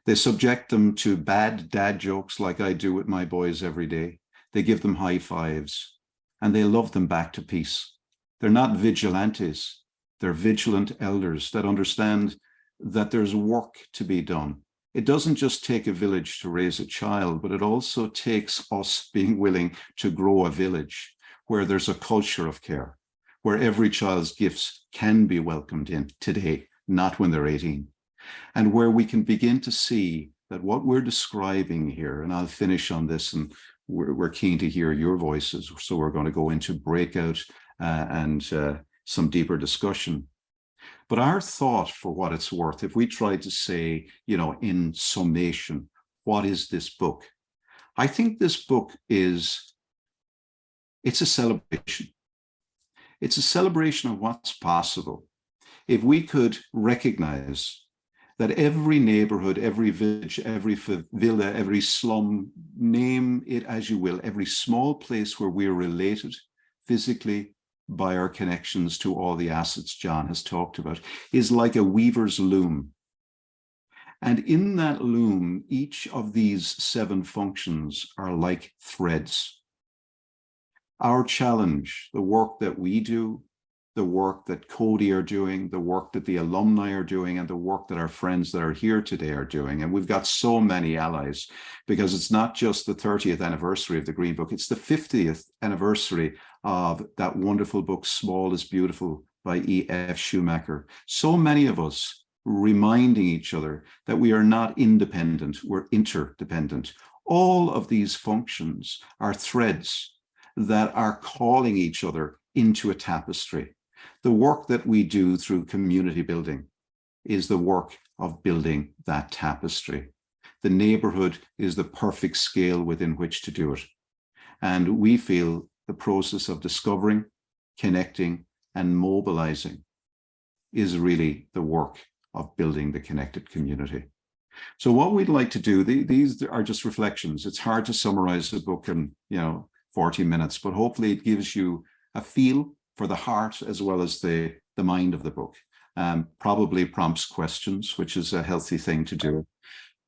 They subject them to bad dad jokes like I do with my boys every day. They give them high fives and they love them back to peace. They're not vigilantes. They're vigilant elders that understand that there's work to be done. It doesn't just take a village to raise a child, but it also takes us being willing to grow a village where there's a culture of care, where every child's gifts can be welcomed in today, not when they're 18, and where we can begin to see that what we're describing here, and I'll finish on this, and we're, we're keen to hear your voices, so we're going to go into breakout uh, and uh, some deeper discussion. But our thought for what it's worth, if we try to say, you know, in summation, what is this book? I think this book is, it's a celebration. It's a celebration of what's possible. If we could recognize that every neighborhood, every village, every villa, every slum, name it as you will, every small place where we're related physically, by our connections to all the assets John has talked about, is like a weaver's loom. And in that loom, each of these seven functions are like threads. Our challenge, the work that we do, the work that Coady are doing, the work that the alumni are doing, and the work that our friends that are here today are doing. And we've got so many allies because it's not just the 30th anniversary of the Green Book, it's the 50th anniversary of that wonderful book, Small is Beautiful by E.F. Schumacher. So many of us reminding each other that we are not independent, we're interdependent. All of these functions are threads that are calling each other into a tapestry. The work that we do through community building is the work of building that tapestry. The neighborhood is the perfect scale within which to do it. And we feel the process of discovering, connecting, and mobilizing is really the work of building the connected community. So what we'd like to do, these are just reflections. It's hard to summarize a book in, you know, 40 minutes, but hopefully it gives you a feel for the heart as well as the, the mind of the book. Um, probably prompts questions, which is a healthy thing to do.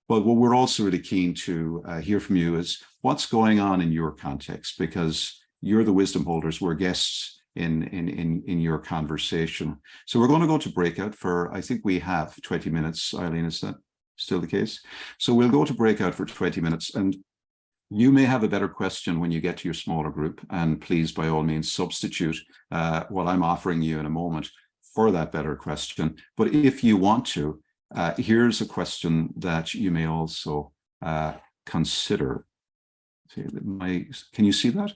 But what we're also really keen to uh, hear from you is what's going on in your context, because you're the wisdom holders, we're guests in, in, in, in your conversation. So we're going to go to breakout for, I think we have 20 minutes, Eileen, is that still the case? So we'll go to breakout for 20 minutes and you may have a better question when you get to your smaller group, and please, by all means, substitute uh, what I'm offering you in a moment for that better question. But if you want to, uh, here's a question that you may also uh, consider. See, my, can you see that?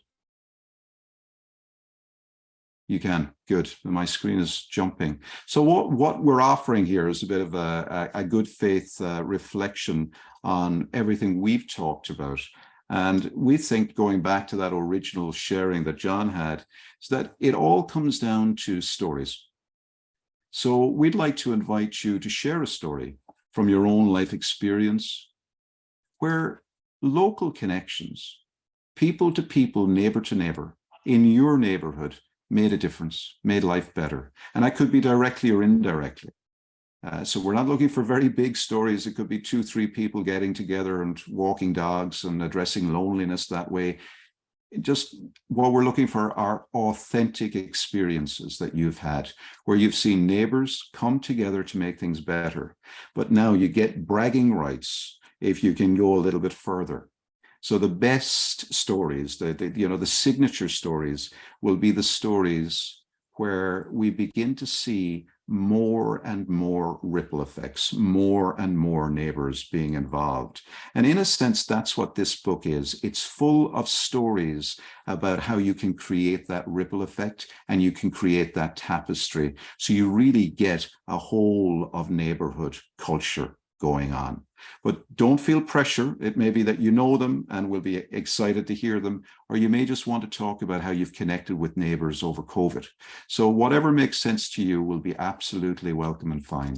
You can, good. My screen is jumping. So what, what we're offering here is a bit of a, a, a good faith uh, reflection on everything we've talked about and we think going back to that original sharing that John had, is that it all comes down to stories. So we'd like to invite you to share a story from your own life experience where local connections, people to people, neighbor to neighbor, in your neighborhood made a difference, made life better. And that could be directly or indirectly. Uh, so we're not looking for very big stories. It could be two, three people getting together and walking dogs and addressing loneliness that way. Just what we're looking for are authentic experiences that you've had, where you've seen neighbors come together to make things better. But now you get bragging rights if you can go a little bit further. So the best stories, the, the you know the signature stories, will be the stories where we begin to see more and more ripple effects, more and more neighbors being involved. And in a sense, that's what this book is. It's full of stories about how you can create that ripple effect and you can create that tapestry. So you really get a whole of neighborhood culture going on. But don't feel pressure. It may be that you know them and will be excited to hear them, or you may just want to talk about how you've connected with neighbors over COVID. So whatever makes sense to you will be absolutely welcome and fine.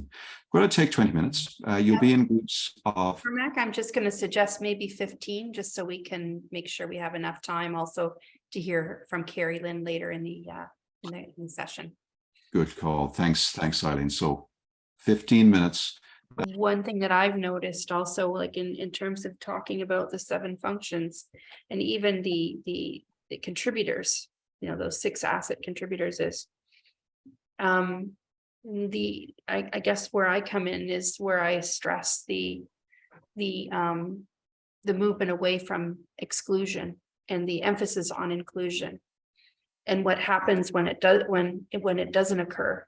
We're Going to take 20 minutes. Uh, you'll be in groups of For Mac, I'm just gonna suggest maybe fifteen, just so we can make sure we have enough time also to hear from Carrie Lynn later in the, uh, in the, in the session. good call. Thanks. Thanks, Eileen. So 15 minutes. One thing that I've noticed also, like in, in terms of talking about the seven functions and even the, the, the contributors, you know, those six asset contributors is. Um, the, I, I guess where I come in is where I stress the, the, um, the movement away from exclusion and the emphasis on inclusion. And what happens when it does, when, when it doesn't occur.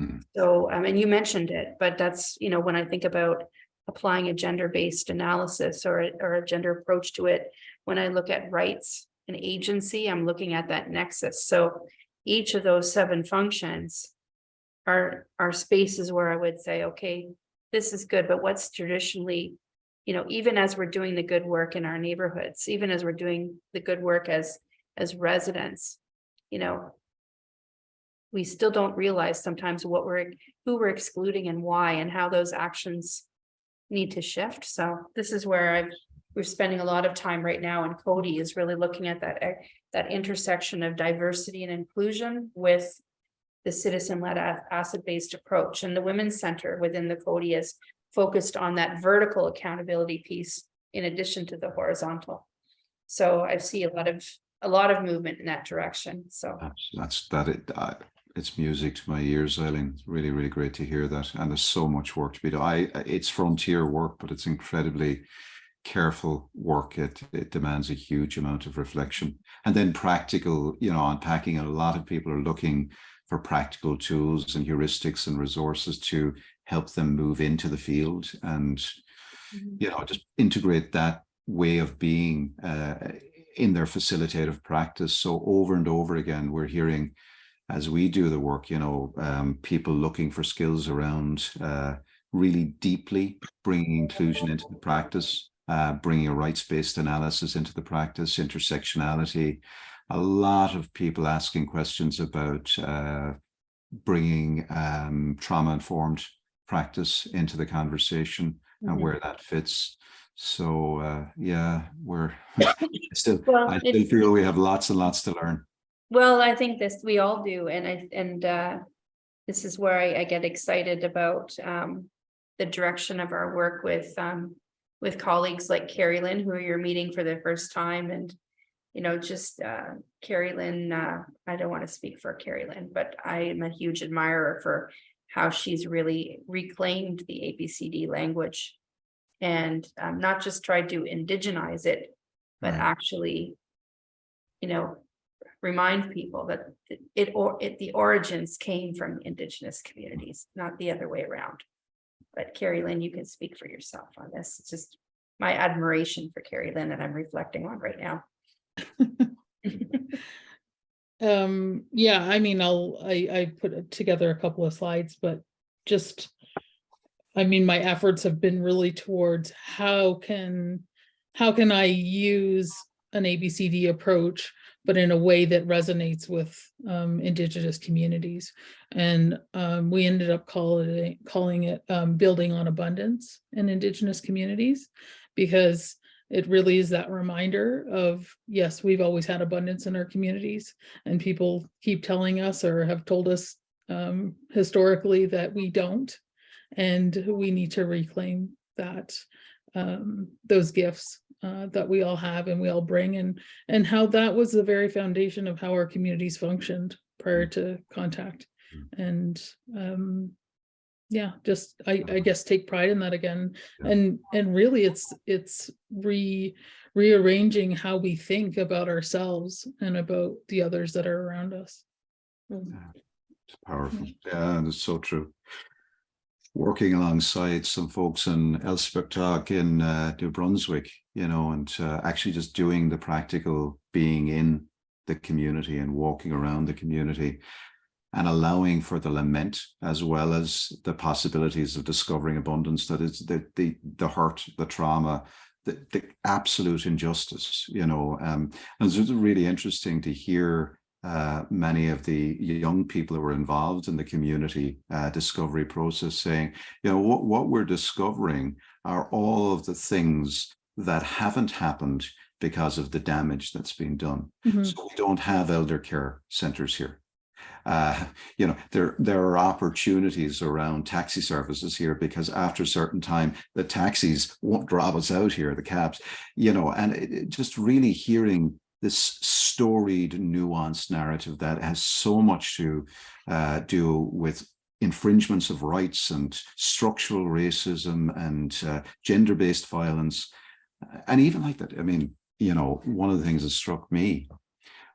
Mhm. So, I mean, you mentioned it, but that's, you know, when I think about applying a gender-based analysis or, or a gender approach to it, when I look at rights and agency, I'm looking at that nexus. So each of those seven functions are, are spaces where I would say, okay, this is good, but what's traditionally, you know, even as we're doing the good work in our neighborhoods, even as we're doing the good work as, as residents, you know, we still don't realize sometimes what we're, who we're excluding and why and how those actions need to shift. So this is where I've, we're spending a lot of time right now and Coady is really looking at that, eh, that intersection of diversity and inclusion with the citizen-led asset-based approach and the Women's Center within the Coady is focused on that vertical accountability piece in addition to the horizontal. So I see a lot of, a lot of movement in that direction, so. That's, that it. Uh, it's music to my ears, Eileen. Really, really great to hear that. And there's so much work to be done. I, it's frontier work, but it's incredibly careful work. It, it demands a huge amount of reflection and then practical, you know, unpacking. And a lot of people are looking for practical tools and heuristics and resources to help them move into the field and, you know, just integrate that way of being uh, in their facilitative practice. So over and over again, we're hearing as we do the work, you know, um, people looking for skills around uh, really deeply bringing inclusion into the practice, uh, bringing a rights-based analysis into the practice, intersectionality. A lot of people asking questions about uh, bringing um, trauma-informed practice into the conversation and Mhm. where that fits. So uh, yeah, we're I still, Well, I still feel we have lots and lots to learn. Well, I think this, we all do, and I, and uh. This is where I, I get excited about um, the direction of our work with um. With colleagues like Carrie Lynn, who you're meeting for the first time and. You know, just uh, Carrie Lynn, uh, I don't want to speak for Carrie Lynn, but I am a huge admirer for. How she's really reclaimed the ABCD language. And um, not just tried to indigenize it, but Right. actually. You know, remind people that it or it, the origins came from indigenous communities, not the other way around. But Carrie Lynn, you can speak for yourself on this. It's just my admiration for Carrie Lynn that I'm reflecting on right now. Um, yeah, I mean, I'll, I, I put together a couple of slides, but just. I mean, my efforts have been really towards how can, how can I use an ABCD approach? But in a way that resonates with um indigenous communities. And um we ended up calling it, calling it um building on abundance in indigenous communities. Because it really is that reminder of, yes, we've always had abundance in our communities. And people keep telling us or have told us um, historically that we don't. And we need to reclaim that, um, those gifts uh, that we all have and we all bring and, and how that was the very foundation of how our communities functioned prior to contact. And um, yeah, just, I, I guess, take pride in that again. And, and really it's, it's re, rearranging how we think about ourselves and about the others that are around us. Mm. It's powerful. Yeah, it's so true. Working alongside some folks in Elsipogtog in uh, New Brunswick, you know, and uh, actually just doing the practical being in the community and walking around the community and allowing for the lament as well as the possibilities of discovering abundance that is the the the hurt the trauma the, the absolute injustice you know um and it's really interesting to hear uh, many of the young people who were involved in the community uh, discovery process saying, you know, what, what we're discovering are all of the things that haven't happened because of the damage that's been done. Mhm. So we don't have elder care centers here. Uh, you know, there, there are opportunities around taxi services here because after a certain time, the taxis won't drop us out here, the cabs, you know, and it, it just really hearing this storied, nuanced narrative that has so much to uh, do with infringements of rights and structural racism and uh, gender-based violence. And even like that, I mean, you know, one of the things that struck me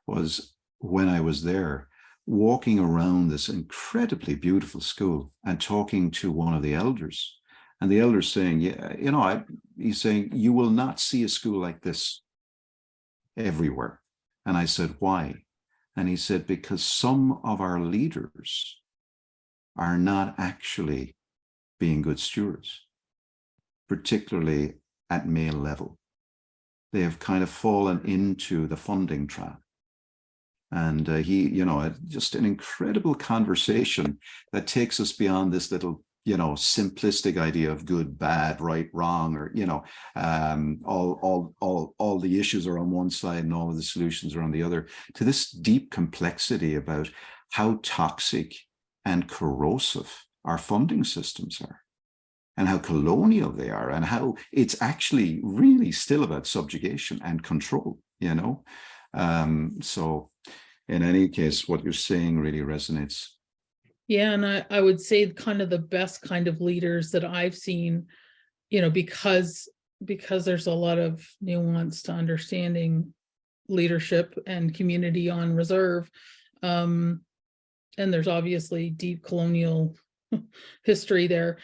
was when I was there, walking around this incredibly beautiful school and talking to one of the elders. And the elder saying, yeah, you know, I, he's saying, you will not see a school like this everywhere. And I said, why? And he said, because some of our leaders are not actually being good stewards, particularly at male level. They have kind of fallen into the funding trap. And uh, he, you know, just an incredible conversation that takes us beyond this little you know, simplistic idea of good, bad, right, wrong, or, you know, um, all, all, all, all the issues are on one side and all of the solutions are on the other, to this deep complexity about how toxic and corrosive our funding systems are and how colonial they are and how it's actually really still about subjugation and control, you know? Um, so in any case, what you're saying really resonates Yeah, and I, I would say kind of the best kind of leaders that I've seen, you know, because, because there's a lot of nuance to understanding leadership and community on reserve. Um, and there's obviously deep colonial history there.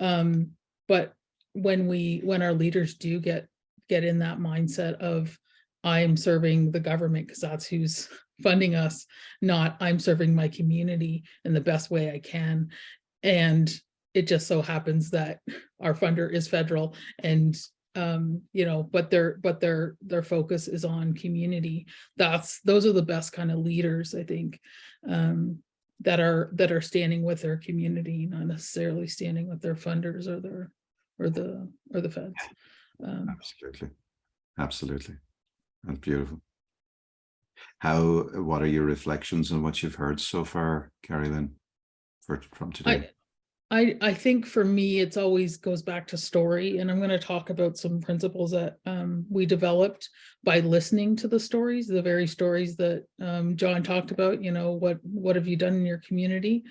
Um, but when we, when our leaders do get, get in that mindset of I'm serving the government because that's who's funding us, not I'm serving my community in the best way I can. And it just so happens that our funder is federal and um, you know, but their, but their, their focus is on community. That's, those are the best kind of leaders, I think. Um, that are, that are standing with their community, not necessarily standing with their funders or their, or the, or the feds. Um, Absolutely. Absolutely. That's beautiful. How, what are your reflections on what you've heard so far, Carrie Lynn, for, from today? I, I think for me, it's always goes back to story, and I'm going to talk about some principles that um, we developed by listening to the stories, the very stories that um, John talked about, you know, what, what have you done in your community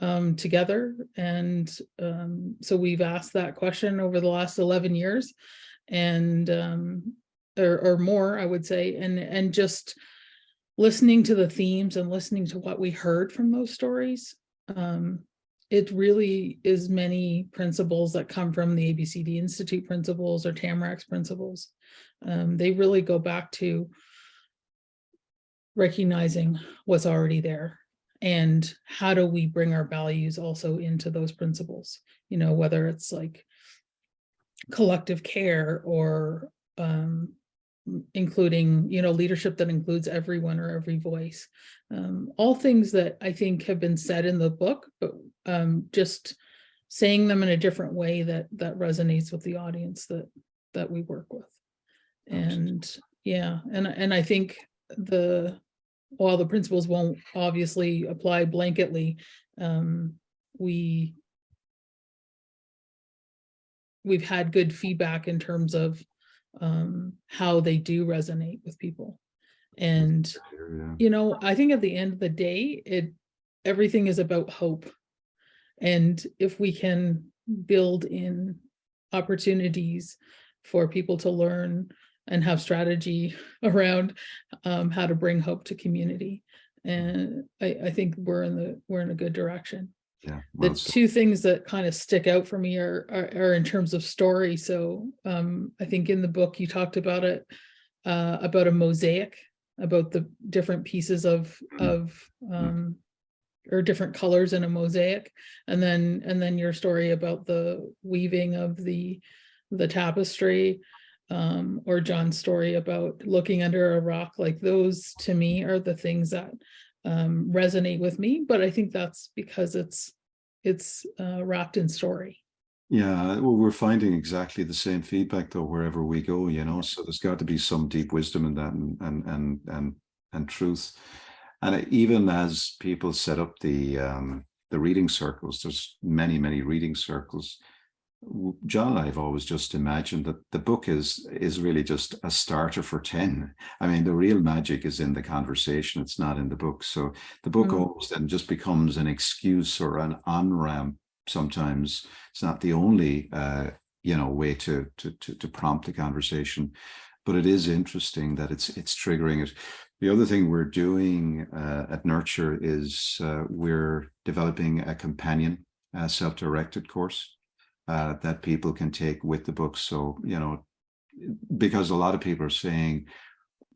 um, together? And um, so we've asked that question over the last 11 years and um, or, or more, I would say, and, and just listening to the themes and listening to what we heard from those stories. Um, it really is many principles that come from the ABCD Institute principles or Tamarack's principles. Um, they really go back to recognizing what's already there and how do we bring our values also into those principles, you know, whether it's like collective care or um, including, you know, leadership that includes everyone or every voice. Um, all things that I think have been said in the book, but um, just saying them in a different way that that resonates with the audience that that we work with. And yeah, and and I think the while the principles won't obviously apply blanketly, um, we we've had good feedback in terms of um, how they do resonate with people. And, Yeah. you know, I think at the end of the day, it, everything is about hope. And if we can build in opportunities for people to learn and have strategy around um, how to bring hope to community. And I, I think we're in the, we're in a good direction. Yeah. The two things that kind of stick out for me are, are, are in terms of story. So um, I think in the book you talked about it, uh, about a mosaic, about the different pieces of, Mhm. of, um, or different colors in a mosaic. And then, and then your story about the weaving of the, the tapestry. Um, or John's story about looking under a rock, like those to me are the things that um, resonate with me, but I think that's because it's, it's uh, wrapped in story. Yeah, well, we're finding exactly the same feedback though, wherever we go, you know, so there's got to be some deep wisdom in that and, and, and, and, and truth. And even as people set up the, um, the reading circles, there's many, many reading circles. John I have always just imagined that the book is, is really just a starter for 10. I mean, the real magic is in the conversation. It's not in the book. So the book Mm. almost then just becomes an excuse or an on-ramp sometimes it's not the only uh you know way to to to, to prompt the conversation but it is interesting that it's it's triggering it the other thing we're doing uh, at nurture is uh, we're developing a companion uh, self-directed course uh, that people can take with the book. So you know because a lot of people are saying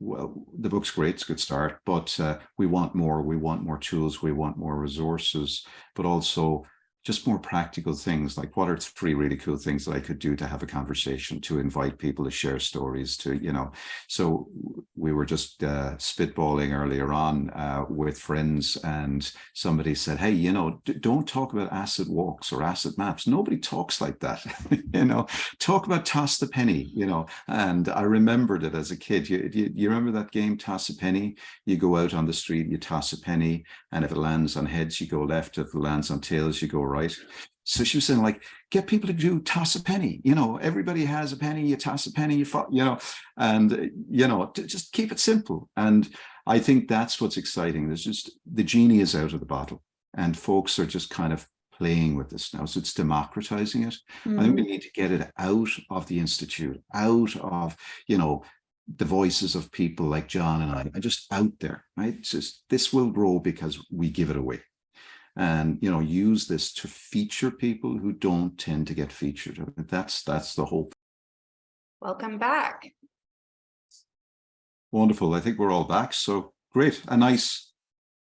well, the book's great, it's a good start, but uh, we want more, we want more tools, we want more resources, but also just more practical things like what are three really cool things that I could do to have a conversation, to invite people to share stories, to, you know, so we were just uh, spitballing earlier on uh, with friends and somebody said, hey, you know, don't talk about asset walks or asset maps. Nobody talks like that, you know, talk about toss the penny, you know, and I remembered it as a kid. You, you, you remember that game, toss a penny? You go out on the street, you toss a penny, and if it lands on heads, you go left. If it lands on tails, you go right. So she was saying, like, get people to do toss a penny. You know, everybody has a penny. You toss a penny. You, you know, and you know, just keep it simple. And I think that's what's exciting. There's just the genie is out of the bottle, and folks are just kind of playing with this now. So it's democratizing it. I think we mm-hmm. need to get it out of the institute, out of you know the voices of people like John and I, and just out there, right? It's just this will grow because we give it away and you know use this to feature people who don't tend to get featured. That's that's the hope Welcome back. wonderful. I think we're all back. So great. A nice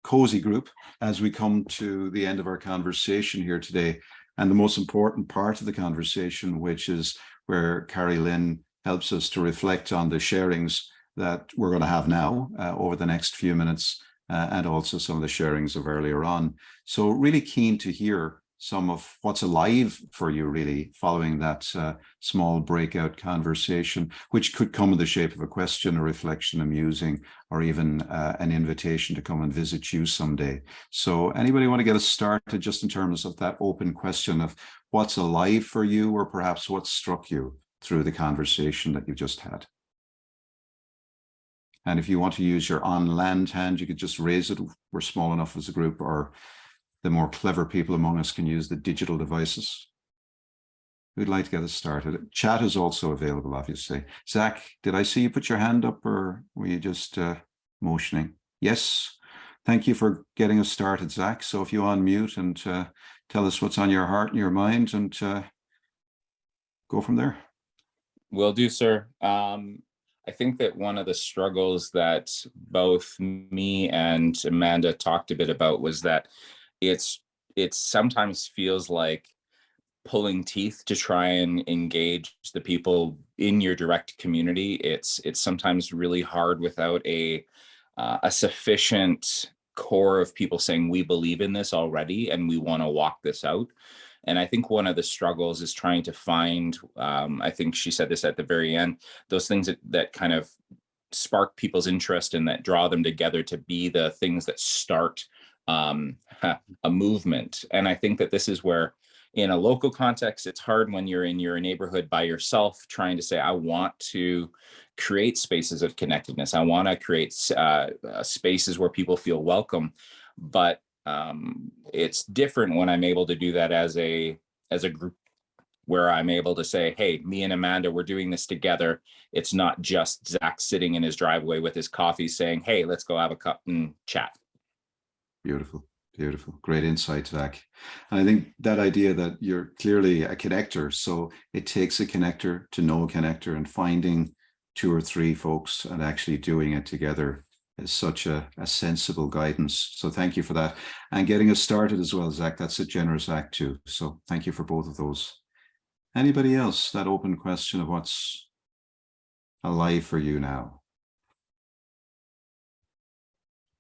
cozy group as we come to the end of our conversation here today. And the most important part of the conversation which is where carrie lynn helps us to reflect on the sharings that we're going to have now uh, over the next few minutes uh, and also some of the sharings of earlier on. So really keen to hear some of what's alive for you really following that uh, small breakout conversation, which could come in the shape of a question, a reflection, a musing, or even uh, an invitation to come and visit you someday. So anybody want to get us started just in terms of that open question of what's alive for you or perhaps what struck you through the conversation that you just had? And if you want to use your on land hand, you could just raise it. We're small enough as a group, or the more clever people among us can use the digital devices. We'd like to get us started? Chat is also available, obviously. Zach, did I see you put your hand up or were you just uh, motioning? Yes. Thank you for getting us started, Zach. So if you unmute and uh, tell us what's on your heart and your mind and uh, go from there. Will do, sir. Um, I think that one of the struggles that both me and Amanda talked a bit about was that it's it sometimes feels like pulling teeth to try and engage the people in your direct community. It's it's sometimes really hard without a uh, a sufficient core of people saying we believe in this already and we want to walk this out. And I think one of the struggles is trying to find, um, I think she said this at the very end, those things that, that kind of spark people's interest and that draw them together to be the things that start um, a movement. And I think that this is where in a local context, it's hard when you're in your neighborhood by yourself trying to say, I want to create spaces of connectedness. I want to create uh, uh, spaces where people feel welcome. But um, it's different when I'm able to do that as a as a group where I'm able to say, hey, me and Amanda, we're doing this together. It's not just Zach sitting in his driveway with his coffee saying, hey, let's go have a cup and chat. Beautiful, beautiful. Great insight, Zach. And I think that idea that you're clearly a connector, so it takes a connector to know a connector and finding two or three folks and actually doing it together is such a, a sensible guidance. So thank you for that. And getting us started as well, Zach, that's a generous act too. So thank you for both of those. Anybody else? That open question of what's alive for you now?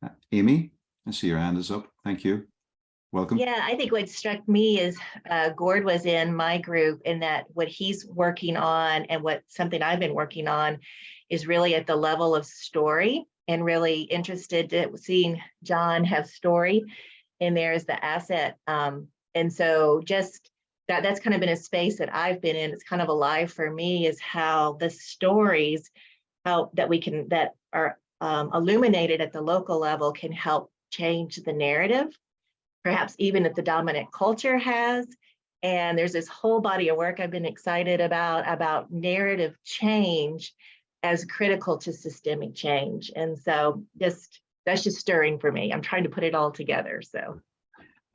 Uh, Amy, I see your hand is up. Thank you. Welcome. Yeah, I think what struck me is uh, Gord was in my group in that what he's working on and what something I've been working on is really at the level of story and really interested to seeing John have story in there as the asset. Um, and so just that that's kind of been a space that I've been in. It's kind of alive for me is how the stories how that we can that are um, illuminated at the local level can help change the narrative perhaps even if the dominant culture has. And there's this whole body of work I've been excited about, about narrative change as critical to systemic change. And so just, that's just stirring for me. I'm trying to put it all together, so.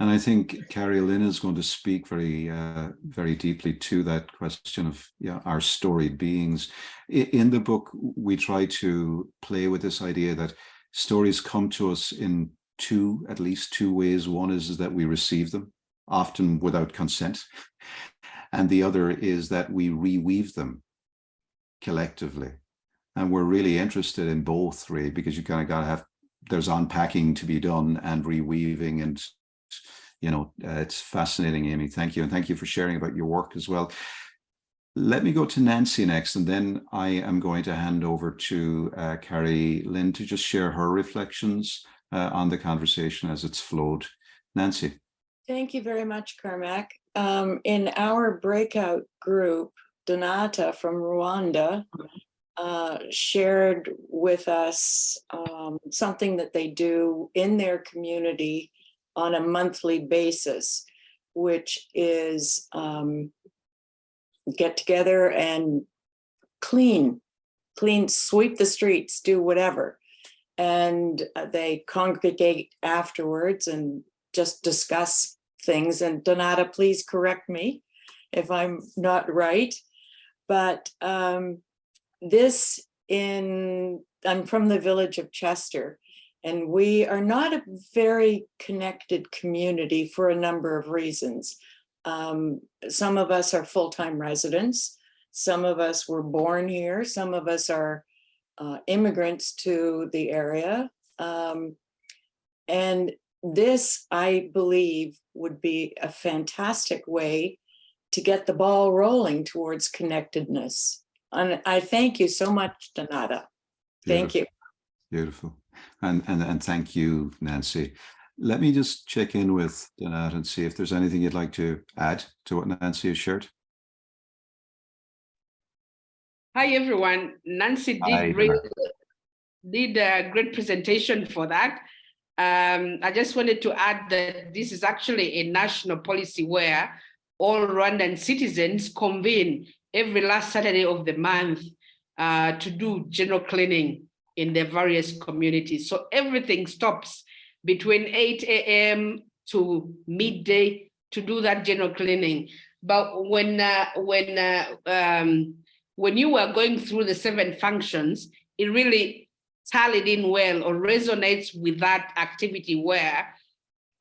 And I think Carrie Lynn is going to speak very, uh, very deeply to that question of yeah, our storied beings. In the book, we try to play with this idea that stories come to us in two, at least two ways. One is that we receive them, often without consent. And the other is that we reweave them collectively. And we're really interested in both, really, because you kind of got to have, there's unpacking to be done and reweaving and you know, uh, it's fascinating, Amy. Thank you. And thank you for sharing about your work as well. Let me go to Nancy next, and then I am going to hand over to uh, Carrie Lynn to just share her reflections uh, on the conversation as it's flowed. Nancy. Thank you very much, Cormac. Um, in our breakout group, Donata from Rwanda uh, shared with us um, something that they do in their community on a monthly basis, which is um, get together and clean, clean, sweep the streets, do whatever. And uh, they congregate afterwards and just discuss things. And Donata, please correct me if I'm not right. But um, this in, I'm from the village of Chester, and we are not a very connected community for a number of reasons. Um, some of us are full-time residents. Some of us were born here. Some of us are uh, immigrants to the area. Um, and this, I believe, would be a fantastic way to get the ball rolling towards connectedness. And I thank you so much, Donata. Thank you. Beautiful. And, and, and thank you, Nancy. Let me just check in with Donat and see if there's anything you'd like to add to what Nancy has shared. Hi, everyone. Nancy Hi, did, really, did a great presentation for that. Um, I just wanted to add that this is actually a national policy where all Rwandan citizens convene every last Saturday of the month uh, to do general cleaning in the various communities. So everything stops between 8 a.m. to midday to do that general cleaning. But when uh, when uh, um, when you were going through the seven functions, it really tallied in well or resonates with that activity where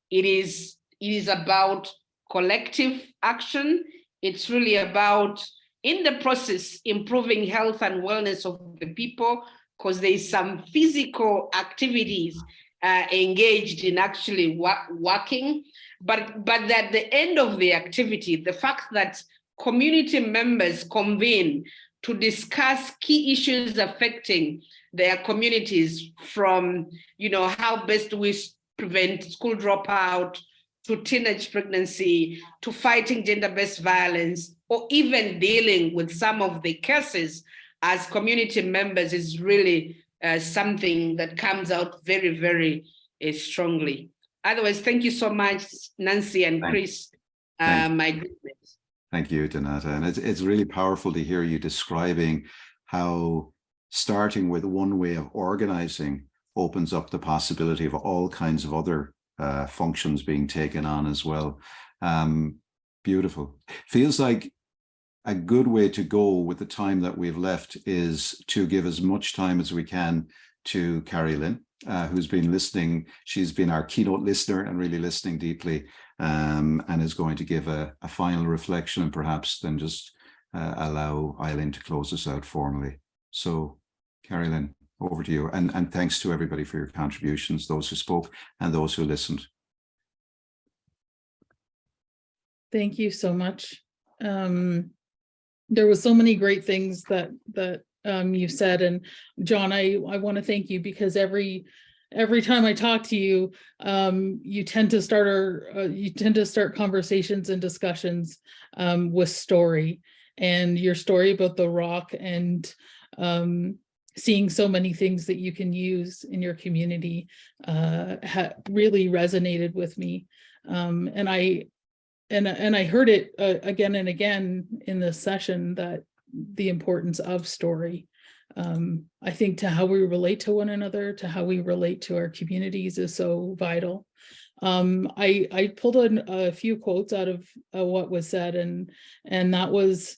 it is it is about collective action. It's really about in the process improving health and wellness of the people because there is some physical activities uh, engaged in actually working, but but at the end of the activity, the fact that community members convene to discuss key issues affecting their communities from, you know, how best we prevent school dropout, to teenage pregnancy, to fighting gender-based violence, or even dealing with some of the cases as community members is really uh, something that comes out very, very uh, strongly. Otherwise, thank you so much, Nancy and Thank- Chris, thank uh, my goodness. Thank you, Donata. And it's, it's really powerful to hear you describing how starting with one way of organizing opens up the possibility of all kinds of other uh, functions being taken on as well. Um, beautiful. Feels like a good way to go with the time that we've left is to give as much time as we can to Carrie Lynn, uh, who's been listening. She's been our keynote listener and really listening deeply um, and is going to give a, a final reflection and perhaps then just uh, allow Eileen to close us out formally. So Carrie Lynn, over to you. And, and thanks to everybody for your contributions, those who spoke and those who listened. Thank you so much. Um, there was so many great things that, that, um, you said, and John, I, I want to thank you because every, every time I talk to you, um, you tend to start our, uh, you tend to start conversations and discussions, um, with story and your story about the rock and, um, seeing so many things that you can use in your community, uh, really resonated with me. Um, and I, and, and I heard it uh, again and again in this session that the importance of story. Um, I think to how we relate to one another, to how we relate to our communities is so vital. Um, I, I pulled in a few quotes out of uh, what was said and, and that was,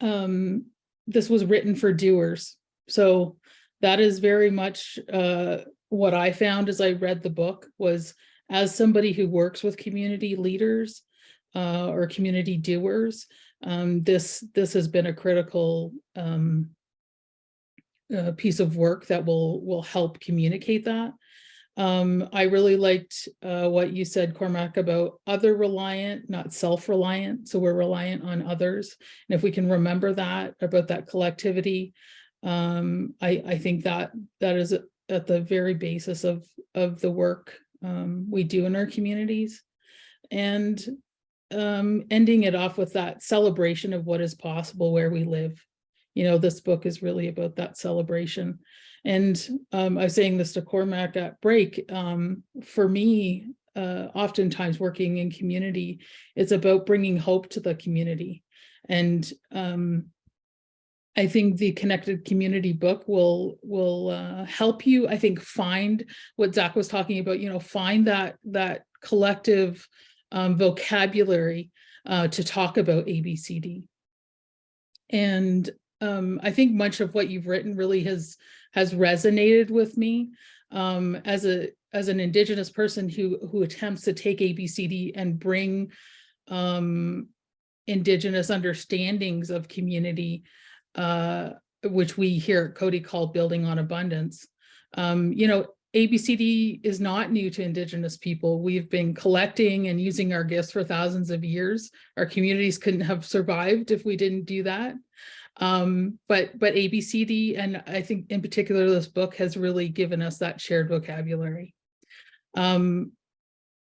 um, this was written for doers. So that is very much, uh, what I found as I read the book was as somebody who works with community leaders uh, or community doers, um, this this has been a critical um, uh, piece of work that will will help communicate that. Um, I really liked uh, what you said, Cormac, about other reliant, not self-reliant. So we're reliant on others. And if we can remember that about that collectivity, um, I, I think that that is at the very basis of of the work um, we do in our communities. And um, ending it off with that celebration of what is possible where we live. You know, this book is really about that celebration. And um, I was saying this to Cormac at break, um, for me, uh, oftentimes working in community, it's about bringing hope to the community. And um, I think the connected community book will will uh, help you, I think, find what Zach was talking about, you know, find that that collective um, vocabulary uh, to talk about ABCD. And um, I think much of what you've written really has has resonated with me um, as a as an Indigenous person who who attempts to take ABCD and bring um, Indigenous understandings of community uh, which we here at Coady call building on abundance. Um, you know, ABCD is not new to Indigenous people. We've been collecting and using our gifts for thousands of years. Our communities couldn't have survived if we didn't do that. Um, but but ABCD, and I think in particular, this book has really given us that shared vocabulary. Um,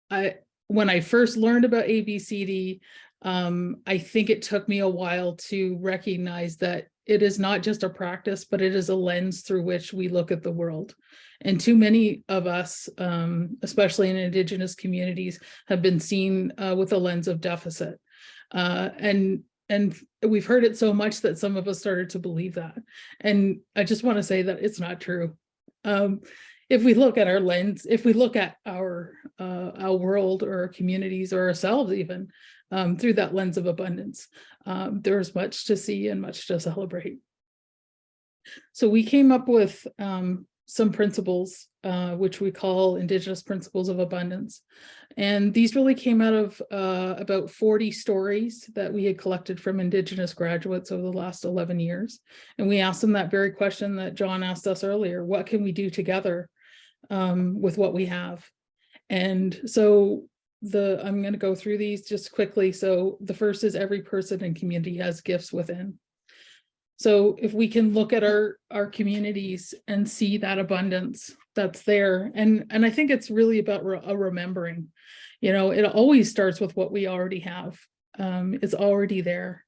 I when I first learned about ABCD, um, I think it took me a while to recognize that it is not just a practice, but it is a lens through which we look at the world. And too many of us, um, especially in Indigenous communities, have been seen uh, with a lens of deficit. Uh, and and we've heard it so much that some of us started to believe that. And I just want to say that it's not true. Um, if we look at our lens, if we look at our uh, our world or our communities or ourselves even, um, through that lens of abundance. Um, there's much to see and much to celebrate. So we came up with um, some principles, uh, which we call Indigenous Principles of Abundance. And these really came out of uh, about 40 stories that we had collected from Indigenous graduates over the last 11 years. And we asked them that very question that John asked us earlier, what can we do together um, with what we have? And so the, I'm going to go through these just quickly. So the first is every person and community has gifts within. So if we can look at our, our communities and see that abundance that's there, and, and I think it's really about re a remembering, you know, it always starts with what we already have. Um, it's already there.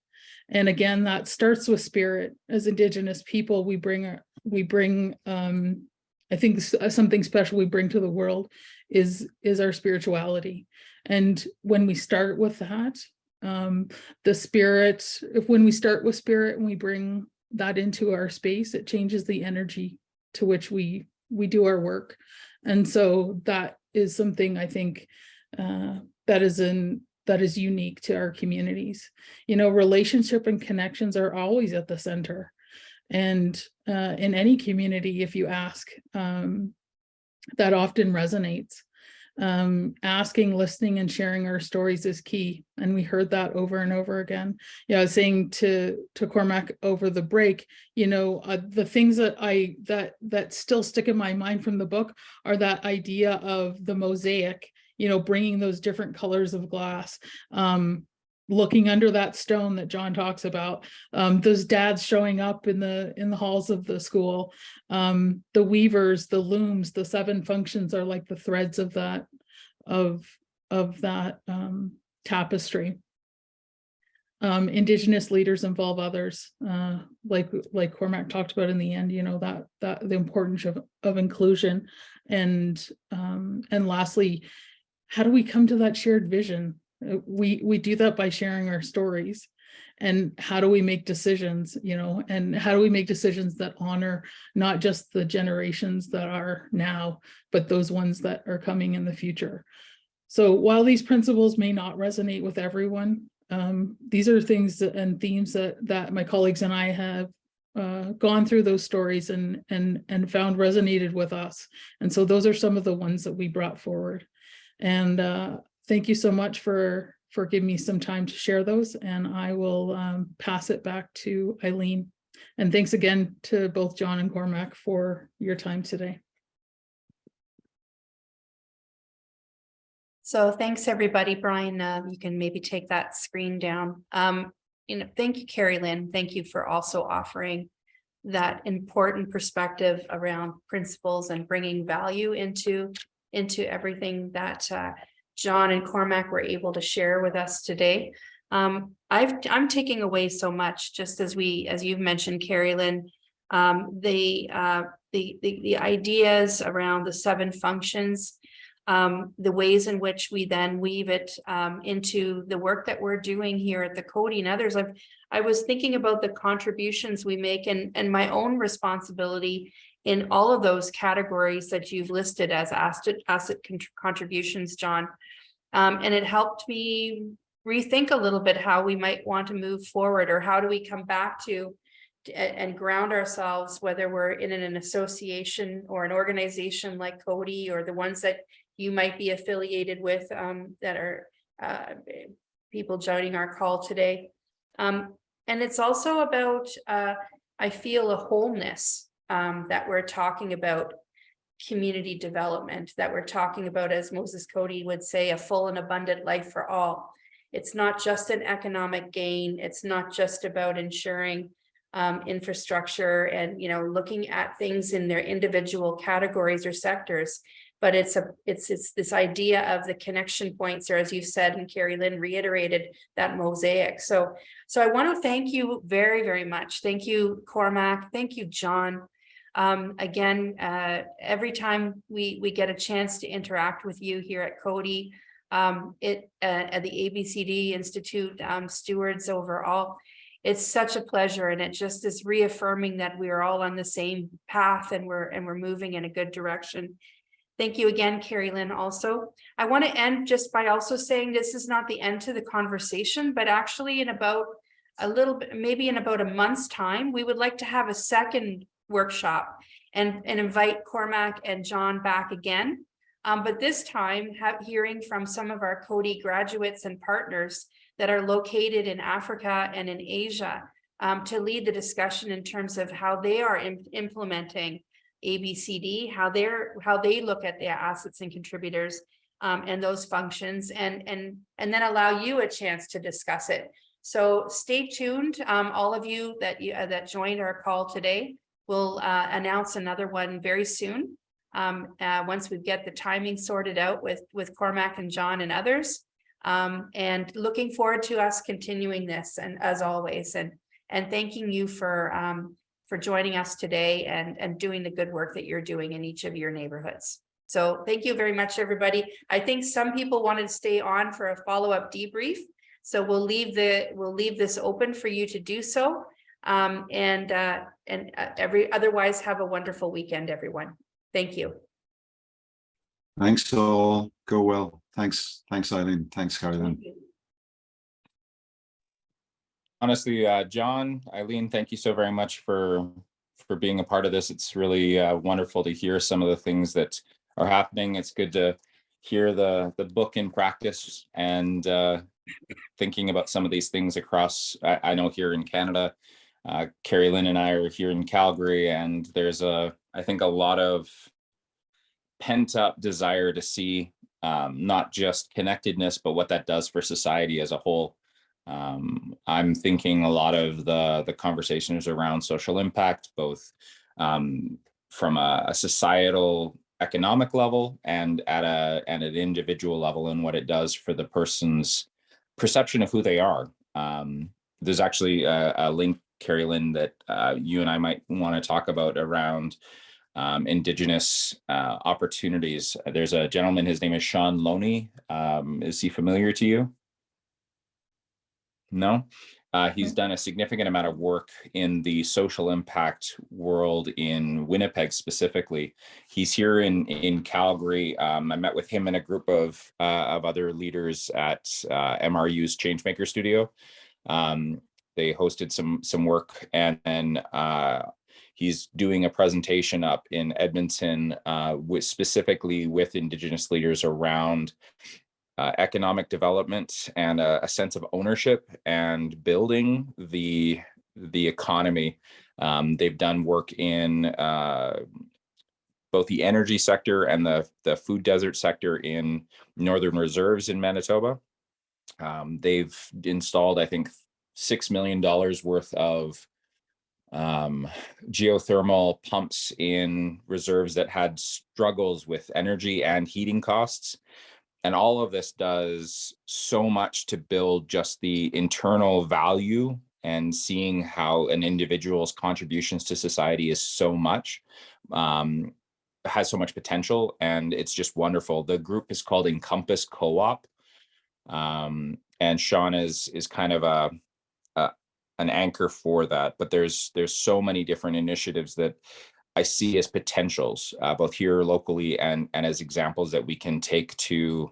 And again, that starts with spirit. As Indigenous people, we bring, we bring, um, I think something special we bring to the world is, is our spirituality. And when we start with that, Um, the spirit, if when we start with spirit and we bring that into our space, it changes the energy to which we, we do our work. And so that is something I think uh, that is in, that is unique to our communities. You know, relationship and connections are always at the center. And uh, in any community, if you ask, um, that often resonates. Um, asking, listening, and sharing our stories is key. And we heard that over and over again. Yeah, I was saying to to Cormac over the break, you know, uh, the things that I that that still stick in my mind from the book are that idea of the mosaic, you know, bringing those different colors of glass. Um, looking under that stone that John talks about, um, those dads showing up in the in the halls of the school, um, the weavers, the looms, the seven functions are like the threads of that of of that um, tapestry. Um, indigenous leaders involve others, uh, like like Cormac talked about in the end. You know that that the importance of of inclusion, and um, and lastly, how do we come to that shared vision? We we do that by sharing our stories. And how do we make decisions you know and how do we make decisions that honor not just the generations that are now but those ones that are coming in the future? So while these principles may not resonate with everyone um, these are things that, and themes that that my colleagues and I have uh, gone through those stories and and and found resonated with us. And so those are some of the ones that we brought forward. And uh, thank you so much for, for giving me some time to share those and I will um, pass it back to Eileen. And thanks again to both John and Cormac for your time today. So thanks, everybody. Brian, uh, you can maybe take that screen down. Um, you know, thank you, Carrie Lynn. Thank you for also offering that important perspective around principles and bringing value into, into everything that uh, John and Cormac were able to share with us today. Um, I've, I'm taking away so much, just as we, as you've mentioned, Carrie Lynn, um, the, uh, the, the, the ideas around the seven functions, um, the ways in which we then weave it um, into the work that we're doing here at the Coady and others. I've, I was thinking about the contributions we make and, and my own responsibility in all of those categories that you've listed as asset, asset contributions, John. Um, and it helped me rethink a little bit how we might want to move forward or how do we come back to and ground ourselves, whether we're in an association or an organization like Coady or the ones that you might be affiliated with um, that are uh, people joining our call today. Um, and it's also about, uh, I feel a wholeness um, that we're talking about community development, that we're talking about, as Moses Coady would say, a full and abundant life for all. It's not just an economic gain. It's not just about ensuring um, infrastructure and, you know, looking at things in their individual categories or sectors, but it's a it's it's this idea of the connection points, or as you said, and Carrie Lynn reiterated that mosaic. So, so I want to thank you very, very much. Thank you, Cormac. Thank you, John. Um, again, uh, every time we, we get a chance to interact with you here at Coady, um, it uh, at the ABCD Institute um, stewards overall, it's such a pleasure and it just is reaffirming that we are all on the same path and we're and we're moving in a good direction. Thank you again, Carrie Lynn. Also, I want to end just by also saying this is not the end to the conversation, but actually in about a little bit, maybe in about a month's time, we would like to have a second workshop and, and invite Cormac and John back again. Um, but this time have hearing from some of our Coady graduates and partners that are located in Africa and in Asia um, to lead the discussion in terms of how they are implementing ABCD, how they're how they look at their assets and contributors um, and those functions and and and then allow you a chance to discuss it. So stay tuned, um, all of you that you uh, that joined our call today. We'll uh, announce another one very soon. Um, uh, once we get the timing sorted out with, with Cormac and John and others. Um, and looking forward to us continuing this and as always, and, and thanking you for, um, for joining us today and, and doing the good work that you're doing in each of your neighborhoods. So thank you very much, everybody. I think some people wanted to stay on for a follow-up debrief. So we'll leave the, we'll leave this open for you to do so. Um, and, uh, and uh, every, otherwise have a wonderful weekend, everyone. Thank you. Thanks all. Go well. Thanks. Thanks, Eileen. Thanks, Carolyn. honestly, uh, John, Eileen, thank you so very much for for being a part of this. It's really uh, wonderful to hear some of the things that are happening. It's good to hear the the book in practice and uh, thinking about some of these things across. I, I know here in Canada, uh, Carrie Lynn and I are here in Calgary, and there's a I think a lot of pent up desire to see um, not just connectedness, but what that does for society as a whole. Um, I'm thinking a lot of the the conversations around social impact, both um, from a, a societal economic level and at a and an individual level and what it does for the person's perception of who they are. Um, there's actually a, a link, Carrie Lynn, that uh, you and I might want to talk about around um, indigenous uh, opportunities. There's a gentleman, his name is Sean Loney. Um, is he familiar to you? No, uh, he's done a significant amount of work in the social impact world in Winnipeg specifically. He's here in in Calgary. Um, I met with him and a group of uh, of other leaders at uh, MRU's Changemaker Studio. Um, they hosted some some work, and then uh, he's doing a presentation up in Edmonton uh, with specifically with Indigenous leaders around uh, economic development and a, a sense of ownership and building the the economy. Um, they've done work in uh, both the energy sector and the the food desert sector in northern reserves in Manitoba. Um, they've installed, I think, six million dollars worth of um, geothermal pumps in reserves that had struggles with energy and heating costs. And all of this does so much to build just the internal value and seeing how an individual's contributions to society is so much um, has so much potential. And it's just wonderful. The group is called encompass co-op um, and sean is is kind of a, a an anchor for that but there's there's so many different initiatives that I see as potentials, uh, both here locally and, and as examples that we can take to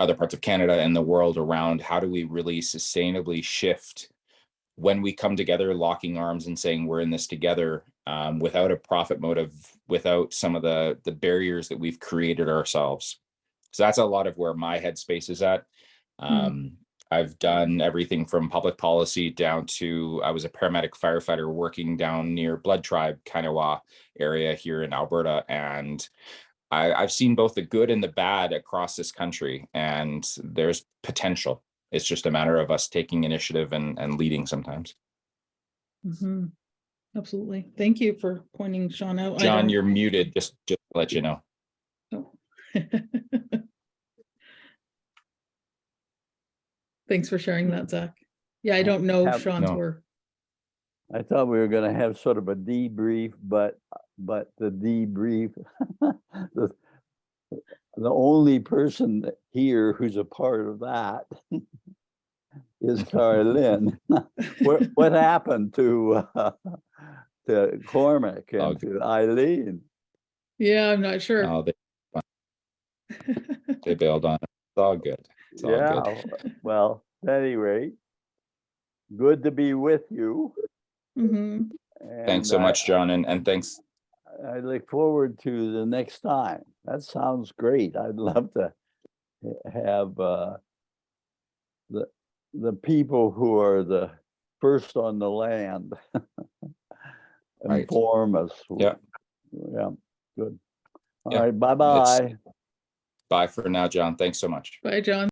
other parts of Canada and the world around how do we really sustainably shift when we come together, locking arms and saying we're in this together um, without a profit motive, without some of the, the barriers that we've created ourselves. So that's a lot of where my headspace is at. Um, I've done everything from public policy down to I was a paramedic firefighter working down near Blood Tribe, Kainaiwa area here in Alberta. And I, I've seen both the good and the bad across this country, and there's potential. It's just a matter of us taking initiative and, and leading sometimes. Mhm. Absolutely. Thank you for pointing Sean out. John, you're muted, just, just to let you know. Oh. Thanks for sharing that, Zach. Yeah, I don't know Have- Sean's No. work. I thought we were gonna have sort of a debrief, but, but the debrief, the, the only person here who's a part of that is Carlin. What, what happened to, uh, to Cormac Oh. and to Eileen? Yeah, I'm not sure. Oh, they, they bailed on it. It's all good. It's all Yeah, good. well, at any rate, good to be with you. Mhm. Thanks so I- much, John, and, and thanks. I look forward to the next time. That sounds great. I'd love to have uh, the, the people who are the first on the land Right. inform us. Yeah. Yeah, good. All Yeah, right, bye-bye. Bye for now, John. Thanks so much. Bye, John.